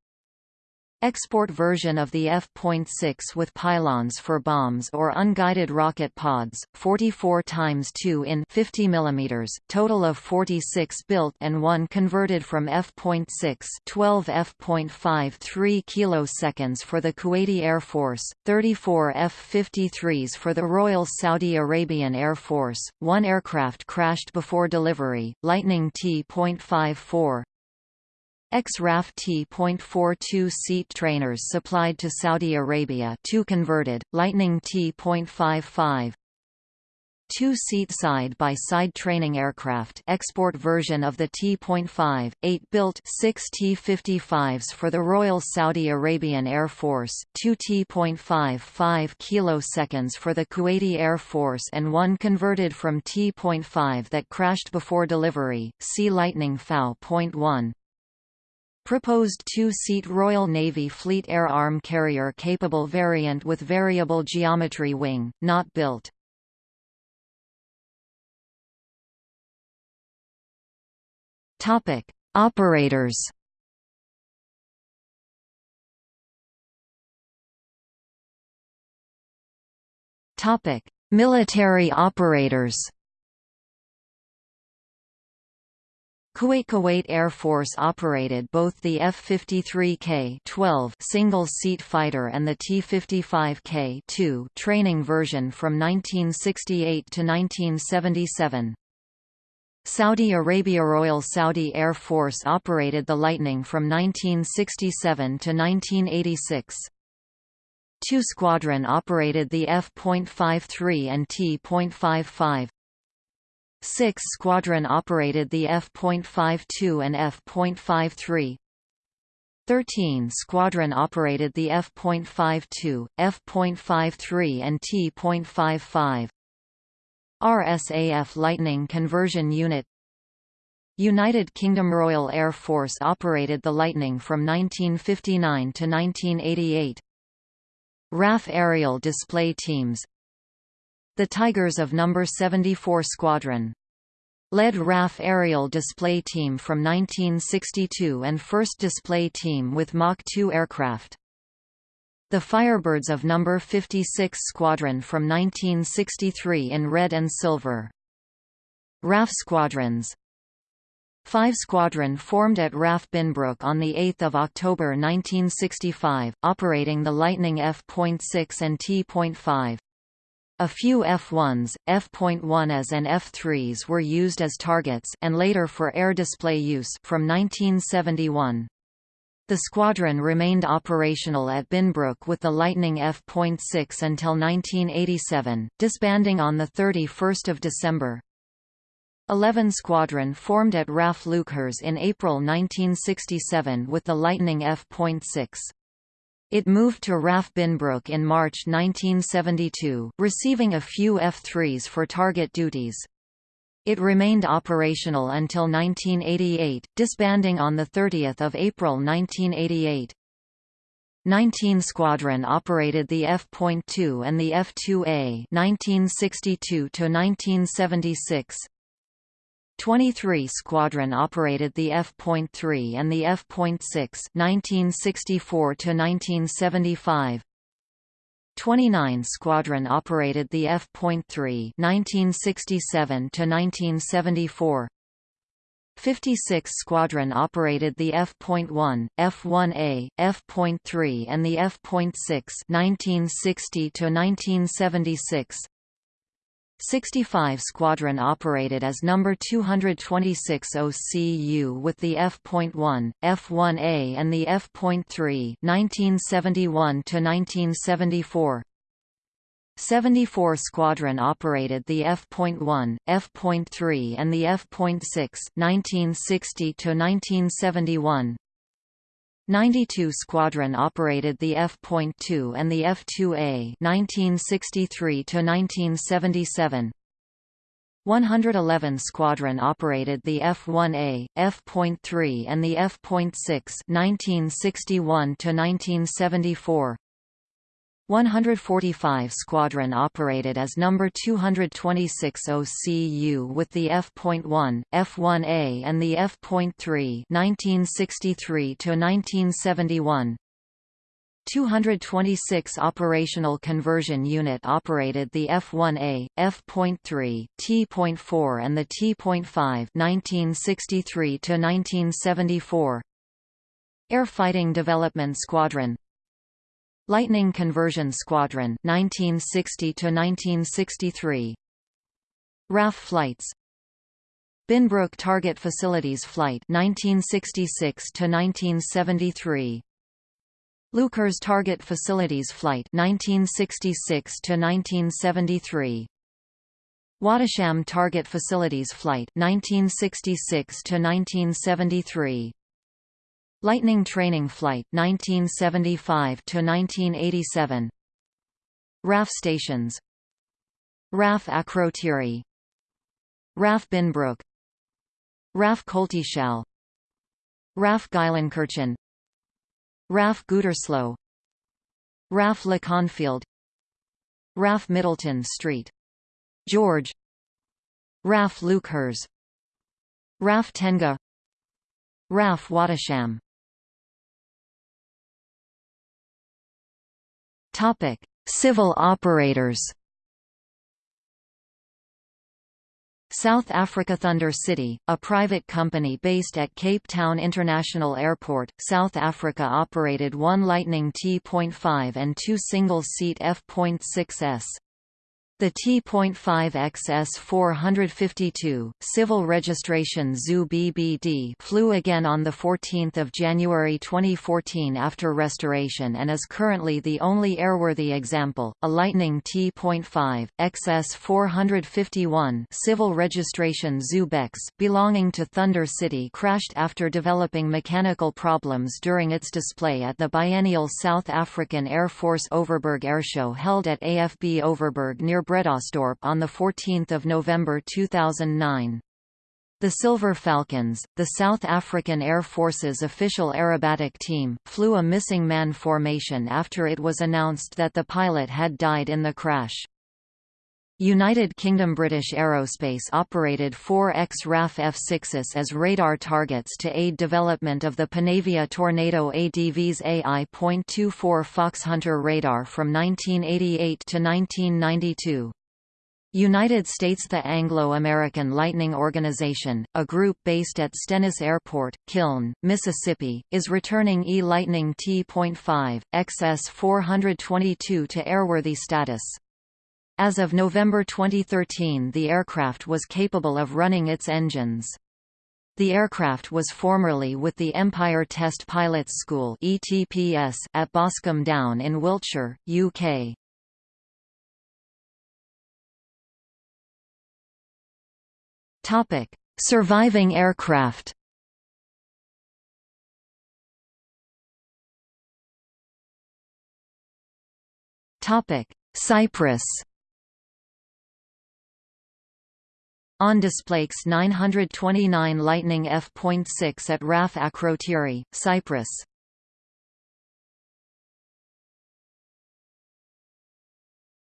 Export version of the F.6 with pylons for bombs or unguided rocket pods, 44 times 2 in 50 mm, total of 46 built and 1 converted from F.6 12 F.5 3 kiloseconds for the Kuwaiti Air Force, 34 F-53s for the Royal Saudi Arabian Air Force, one aircraft crashed before delivery, Lightning T.54, X-RAF T.42 seat trainers supplied to Saudi Arabia 2 converted, Lightning T.55 two-seat side-by-side training aircraft export version of the T.5, 8 built 6 T-55s for the Royal Saudi Arabian Air Force, two T.55 kiloseconds for the Kuwaiti Air Force and one converted from T.5 that crashed before delivery, See Lightning FAU.1. Proposed two-seat Royal Navy Fleet Air Arm Carrier capable variant with variable geometry wing, not built. Topic: Operators. Topic: Military operators. Kuwait Kuwait Air Force operated both the F-53K-12 single-seat fighter and the T-55K-2 training version from 1968 to 1977. Saudi Arabia Royal Saudi Air Force operated the Lightning from 1967 to 1986. Two Squadron operated the F.53 and T.55, 6 Squadron operated the F.52 and F.53. 13 Squadron operated the F.52, F.53 and T.55. RSAF Lightning Conversion Unit United Kingdom Royal Air Force operated the Lightning from 1959 to 1988. RAF Aerial Display Teams the Tigers of No. 74 Squadron. Led RAF Aerial Display Team from 1962 and first display team with Mach 2 aircraft. The Firebirds of No. 56 Squadron from 1963 in red and silver. RAF Squadrons 5 Squadron formed at RAF Binbrook on 8 October 1965, operating the Lightning F.6 and T.5. A few F-1s, F.1s and F-3s were used as targets and later for air display use from 1971. The squadron remained operational at Binbrook with the Lightning F.6 until 1987, disbanding on 31 December. 11 Squadron formed at RAF Leuchars in April 1967 with the Lightning F.6. It moved to RAF Binbrook in March 1972, receiving a few F-3s for target duties. It remained operational until 1988, disbanding on 30 April 1988. 19 Squadron operated the F.2 and the F-2A 1962 1976. 23 Squadron operated the F.3 and the F.6 1964 to 1975. 29 Squadron operated the F.3 1967 to 1974. 56 Squadron operated the F.1, F-1A, F.3 and the F.6 1960–1976 65 Squadron operated as No. 226 OCU with the F.1, F-1A and the F.3 1971–1974 74 Squadron operated the F.1, F.3 and the F.6 1960–1971 92 Squadron operated the F.2 and the F-2A 1963–1977 111 Squadron operated the F-1A, F.3 and the F.6 1961–1974 145 Squadron operated as No. 226 OCU with the F.1, F-1A and the F.3 1963–1971 226 Operational Conversion Unit operated the F-1A, F.3, T.4 and the T.5 1963–1974 Air Fighting Development Squadron Lightning Conversion Squadron 1960 to 1963 RAF flights. Binbrook Target Facilities Flight 1966 to 1973 Leuchars Target Facilities Flight 1966 to 1973 Wattisham Target Facilities Flight 1966 to 1973 Lightning Training Flight 1975 to 1987 RAF stations. RAF Akrotiri. RAF Binbrook. RAF Coltishall RAF Geilenkirchen RAF Gütersloh RAF Leconfield. RAF Middleton Street. George. RAF Leuchars RAF Tengah. RAF Wattisham Topic: Civil operators. South Africa Thunder City, a private company based at Cape Town International Airport, South Africa operated one Lightning T.5 and two single-seat F.6s. The T.5XS 452, civil registration ZU BBD flew again on 14 January 2014 after restoration and is currently the only airworthy example. A Lightning T.5, XS 451 civil registration ZU-BEX belonging to Thunder City crashed after developing mechanical problems during its display at the biennial South African Air Force Overberg Airshow held at AFB Overberg near Bredasdorp on 14 November 2009. The Silver Falcons, the South African Air Force's official aerobatic team, flew a missing man formation after it was announced that the pilot had died in the crash. United Kingdom British Aerospace operated four X-RAF F-6s as radar targets to aid development of the Panavia Tornado ADV's AI.24 Foxhunter radar from 1988 to 1992. United States The Anglo-American Lightning Organization, a group based at Stennis Airport, Kiln, Mississippi, is returning E-Lightning T.5, XS-422 to airworthy status. As of November 2013 the aircraft was capable of running its engines. The aircraft was formerly with the Empire Test Pilots School ETPS at Boscombe Down in Wiltshire, UK. Topic: Surviving aircraft. Topic: Cyprus. On displays 929 Lightning F.6 at RAF Akrotiri, Cyprus.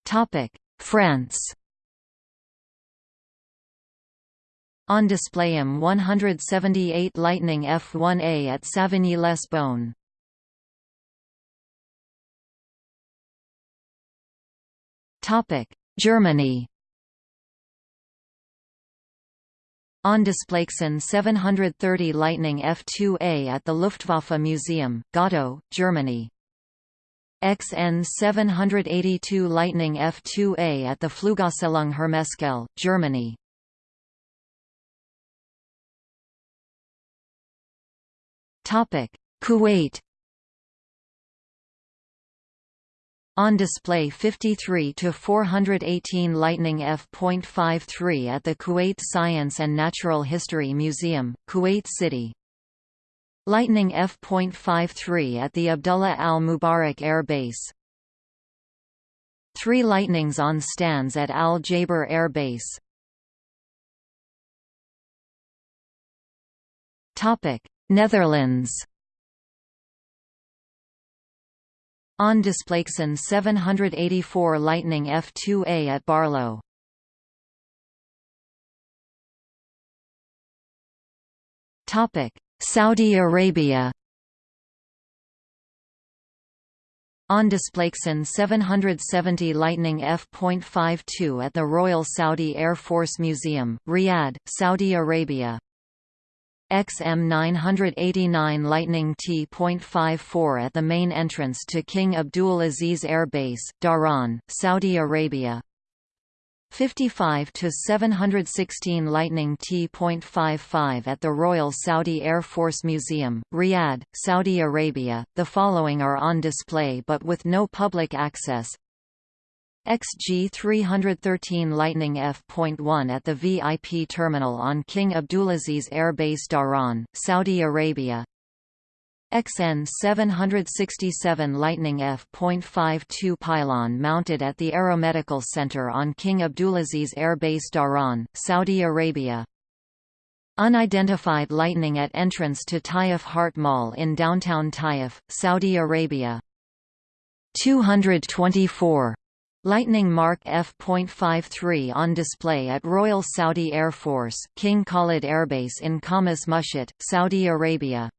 Topic: France On display M 178 Lightning F1A at Savigny-les-Beaune. Germany On Displexen 730 Lightning F2A at the Luftwaffe Museum, Gatow, Germany. XN 782 Lightning F2A at the Flugausstellung Hermeskeil, Germany. Topic: Kuwait On display 53 to 418 Lightning F.53 at the Kuwait Science and Natural History Museum, Kuwait City. Lightning F.53 at the Abdullah Al Mubarak Air Base. Three Lightnings on stands at Al Jaber Air Base. Topic: Netherlands. On Displexen 784 Lightning F2A at Baarlo. Topic: Saudi Arabia. On Displexen 770 Lightning F.52 at the Royal Saudi Air Force Museum, Riyadh, Saudi Arabia. XM989 Lightning T.54 at the main entrance to King Abdul Aziz Air Base, Dhahran, Saudi Arabia. 55 to 716 Lightning T.55 at the Royal Saudi Air Force Museum, Riyadh, Saudi Arabia. The following are on display but with no public access. XG 313 Lightning F.1 at the VIP terminal on King Abdulaziz Air Base Dhahran, Saudi Arabia. XN 767 Lightning F.52 pylon mounted at the Aeromedical Center on King Abdulaziz Air Base Dhahran, Saudi Arabia. Unidentified lightning at entrance to Taif Heart Mall in downtown Taif, Saudi Arabia. 224 Lightning Mark F.53 on display at Royal Saudi Air Force King Khalid Airbase in Khamis Mushait, Saudi Arabia.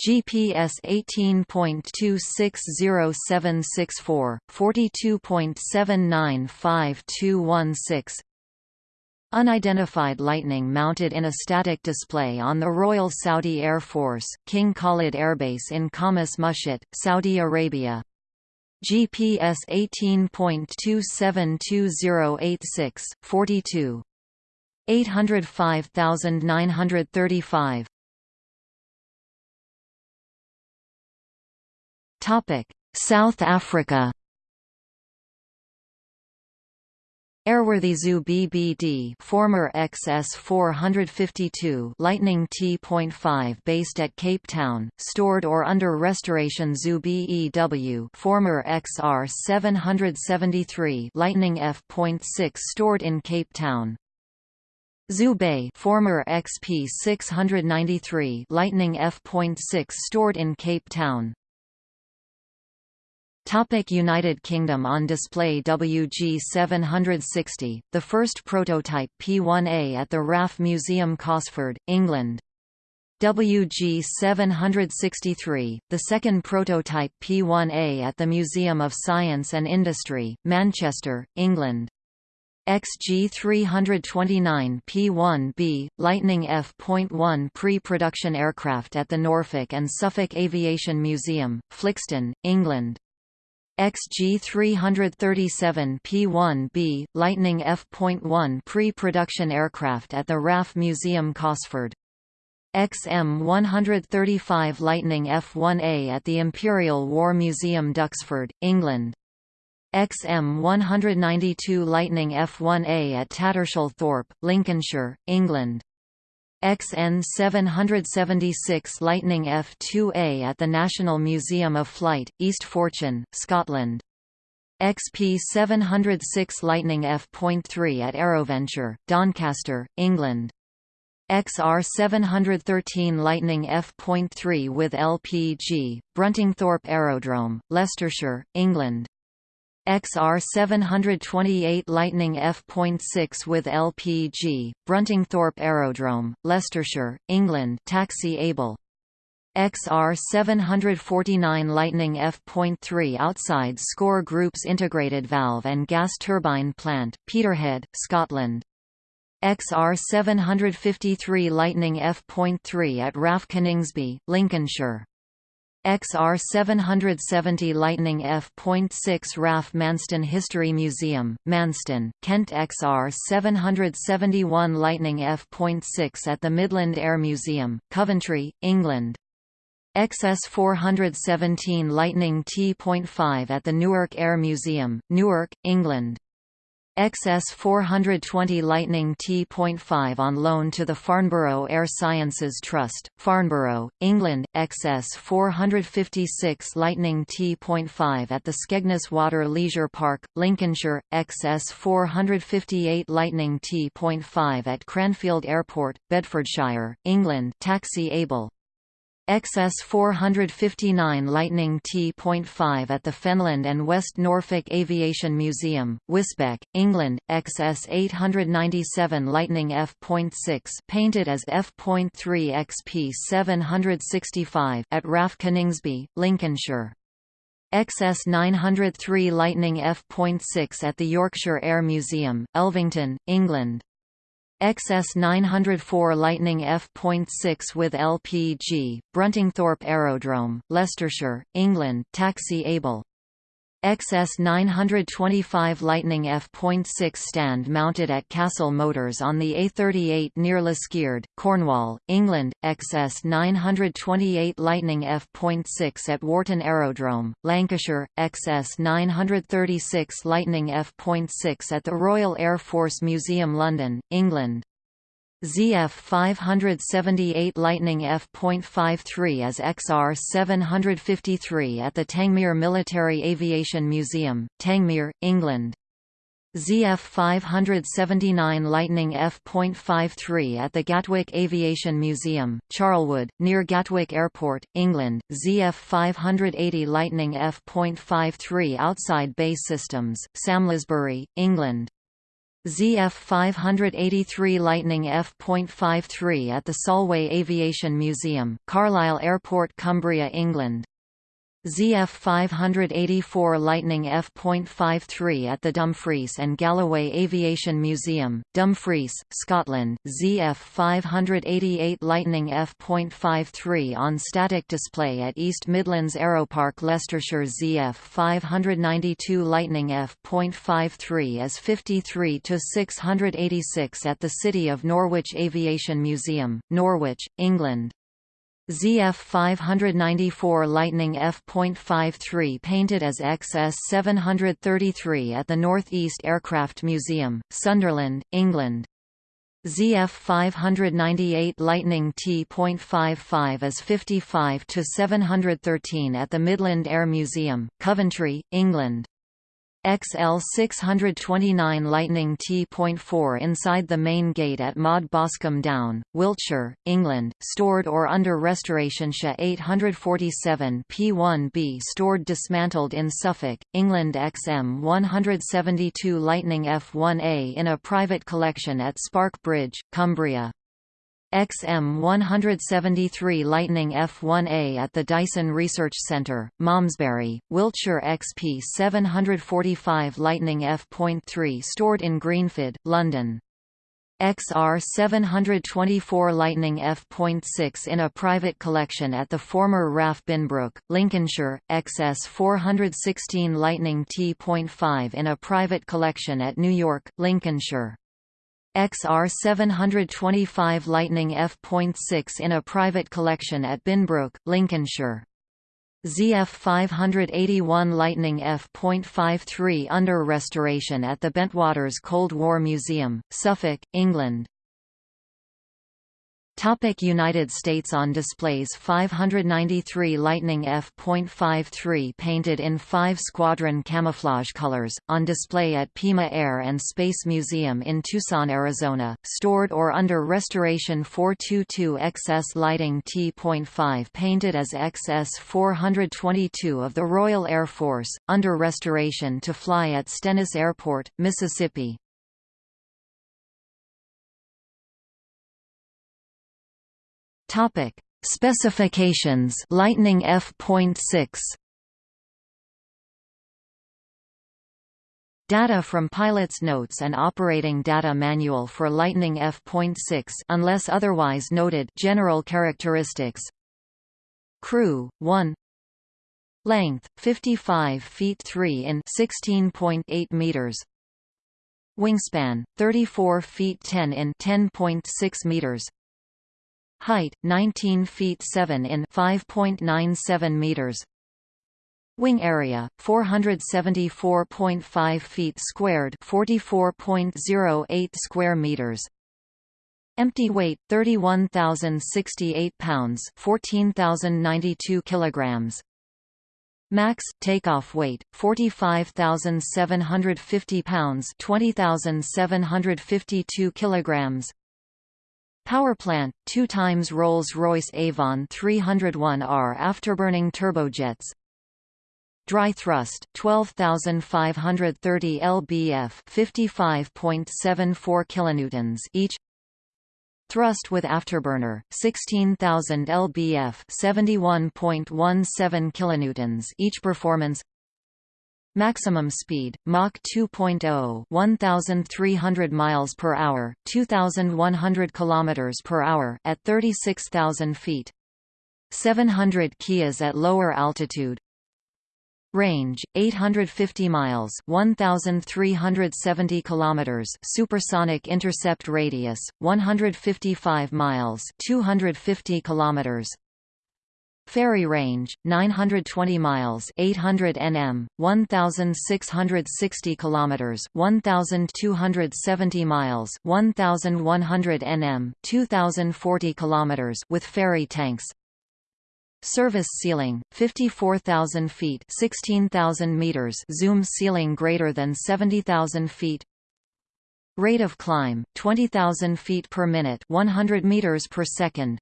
GPS 18.260764, 42.795216 Unidentified lightning mounted in a static display on the Royal Saudi Air Force King Khalid Airbase in Khamis Mushait, Saudi Arabia. GPS 18.272086, 42. 805935. Topic: South Africa. Airworthy Zoo BBD former XS452 Lightning T.5 based at Cape Town, stored or under restoration Zoo BEW former XR773 Lightning F.6 stored in Cape Town. Zoo Bay former XP693 Lightning F.6 stored in Cape Town. Topic United Kingdom On display WG 760, the first prototype P1A at the RAF Museum Cosford, England. WG 763, the second prototype P1A at the Museum of Science and Industry, Manchester, England. XG 329 P1B, Lightning F.1 pre-production aircraft at the Norfolk and Suffolk Aviation Museum, Flixton, England. XG-337 P-1B, Lightning F.1 pre-production aircraft at the RAF Museum Cosford. XM-135 Lightning F-1A at the Imperial War Museum Duxford, England. XM-192 Lightning F-1A at Tattershall Thorpe, Lincolnshire, England. XN 776 Lightning F2A at the National Museum of Flight, East Fortune, Scotland. XP 706 Lightning F.3 at Aeroventure, Doncaster, England. XR 713 Lightning F.3 with LPG, Bruntingthorpe Aerodrome, Leicestershire, England. XR 728 Lightning F.6 with LPG, Bruntingthorpe Aerodrome, Leicestershire, England taxi able. XR 749 Lightning F.3 outside Score Group's integrated valve and gas turbine plant, Peterhead, Scotland. XR 753 Lightning F.3 at RAF Coningsby, Lincolnshire. XR 770 Lightning F.6 RAF Manston History Museum, Manston, Kent XR 771 Lightning F.6 at the Midland Air Museum, Coventry, England. XS 417 Lightning T.5 at the Newark Air Museum, Newark, England. XS 420 Lightning T.5 on loan to the Farnborough Air Sciences Trust, Farnborough, England, XS 456 Lightning T.5 at the Skegness Water Leisure Park, Lincolnshire, XS 458 Lightning T.5 at Cranfield Airport, Bedfordshire, England. Taxi able. XS 459 Lightning T.5 at the Fenland and West Norfolk Aviation Museum, Wisbech, England, XS 897 Lightning F.6 painted as F.3 XP 765 at RAF Coningsby, Lincolnshire. XS 903 Lightning F.6 at the Yorkshire Air Museum, Elvington, England. XS 904 Lightning F.6 with LPG, Bruntingthorpe Aerodrome, Leicestershire, England taxi able. XS 925 Lightning F.6 stand mounted at Castle Motors on the A38 near Liskeard, Cornwall, England, XS 928 Lightning F.6 at Warton Aerodrome, Lancashire, XS 936 Lightning F.6 at the Royal Air Force Museum London, England. ZF 578 Lightning F.53 as XR 753 at the Tangmere Military Aviation Museum, Tangmere, England. ZF 579 Lightning F.53 at the Gatwick Aviation Museum, Charlwood, near Gatwick Airport, England, ZF 580 Lightning F.53 outside BAE Systems, Samlesbury, England. ZF 583 Lightning F.53 at the Solway Aviation Museum, Carlisle Airport Cumbria England ZF 584 Lightning F.53 at the Dumfries and Galloway Aviation Museum, Dumfries, Scotland, ZF 588 Lightning F.53 on static display at East Midlands Aeropark Leicestershire. ZF 592 Lightning F.53 as 53 to 686 at the City of Norwich Aviation Museum, Norwich, England ZF 594 Lightning F.53 painted as XS 733 at the North East Aircraft Museum, Sunderland, England. ZF 598 Lightning T.55 as 55 to 713 at the Midland Air Museum, Coventry, England. XL 629 Lightning T.4 inside the main gate at MoD Boscombe Down, Wiltshire, England, stored or under restoration SHA 847 P1B stored dismantled in Suffolk, England XM 172 Lightning F1A in a private collection at Spark Bridge, Cumbria. XM 173 Lightning F1A at the Dyson Research Centre, Malmesbury, Wiltshire XP 745 Lightning F.3 stored in Greenford, London. XR 724 Lightning F.6 in a private collection at the former RAF Binbrook, Lincolnshire, XS 416 Lightning T.5 in a private collection at New York, Lincolnshire. XR 725 Lightning F.6 in a private collection at Binbrook, Lincolnshire. ZF 581 Lightning F.53 under restoration at the Bentwaters Cold War Museum, Suffolk, England. Topic United States On displays 593 Lightning F.53 painted in five squadron camouflage colors, on display at Pima Air and Space Museum in Tucson, Arizona, stored or under restoration 422 XS Lighting T.5 painted as XS 422 of the Royal Air Force, under restoration to fly at Stennis Airport, Mississippi. Topic: Specifications. Lightning F.6. Data from pilot's notes and operating data manual for Lightning F.6 unless otherwise noted. General characteristics. Crew 1 Length 55 feet 3 in 16.8 meters. Wingspan 34 feet 10 in 10.6 meters Height 19 feet 7 in 5.97 meters Wing area 474.5 feet squared, 44.08 square meters. Empty weight 31,068 pounds, 14,092 kilograms. Max takeoff weight 45,750 pounds, 20,752 kilograms. Power plant 2 times Rolls-Royce Avon 301R afterburning turbojets. Dry thrust 12530 lbf 55.74 kilonewtons each. Thrust with afterburner 16000 lbf 71.17 kilonewtons each performance Maximum speed Mach 2.0 1300 miles per hour 2100 kilometers per hour at 36000 feet 700 kias at lower altitude Range 850 miles, 1370 kilometers. Supersonic intercept radius 155 miles, 250 kilometers. Ferry range 920 miles, 800 nm, 1660 kilometers, 1270 miles, 1100 nm, 2040 kilometers with ferry tanks. Service ceiling 54,000 feet 16,000 meters zoom ceiling greater than 70,000 feet Rate of climb 20,000 feet per minute 100 meters per second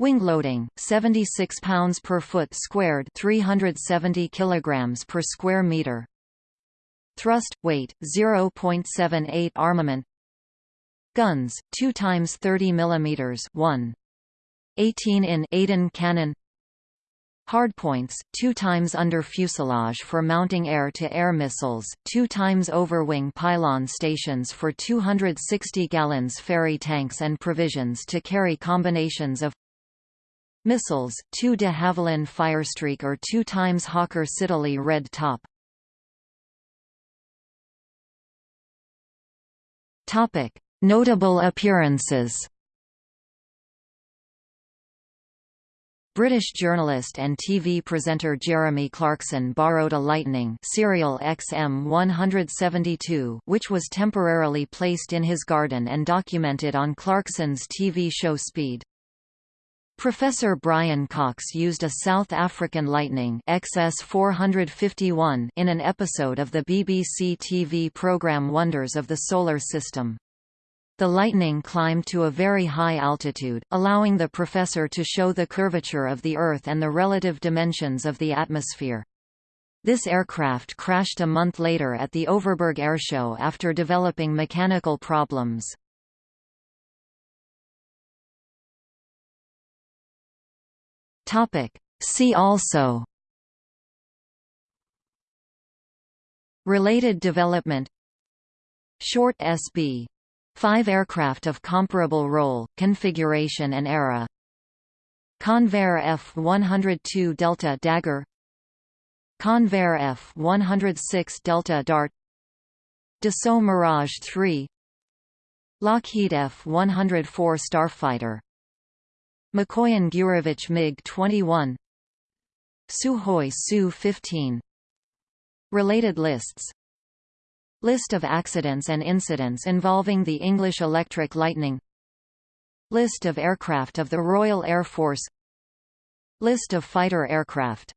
Wing loading 76 pounds per foot squared 370 kilograms per square meter. Thrust weight 0.78 armament. Guns 2 times 30 millimeters 1 18 in Aden cannon. Hardpoints, two times under fuselage for mounting air-to-air -air missiles, two times over wing pylon stations for 260 gallons ferry tanks and provisions to carry combinations of missiles, two de Havilland Firestreak or two times Hawker Siddeley Red Top. Notable appearances British journalist and TV presenter Jeremy Clarkson borrowed a Lightning serial XM172 which was temporarily placed in his garden and documented on Clarkson's TV show Speed. Professor Brian Cox used a South African Lightning XS451 in an episode of the BBC TV programme Wonders of the Solar System. The lightning climbed to a very high altitude, allowing the professor to show the curvature of the Earth and the relative dimensions of the atmosphere. This aircraft crashed a month later at the Overberg Airshow after developing mechanical problems. See also. Related development. Short SB Five aircraft of comparable role, configuration and era. Convair F-102 Delta Dagger. Convair F-106 Delta Dart. Dassault Mirage 3 Lockheed F-104 Starfighter Mikoyan Gurevich MiG-21 Sukhoi Su-15 Related lists. List of accidents and incidents involving the English Electric Lightning. List of aircraft of the Royal Air Force. List of fighter aircraft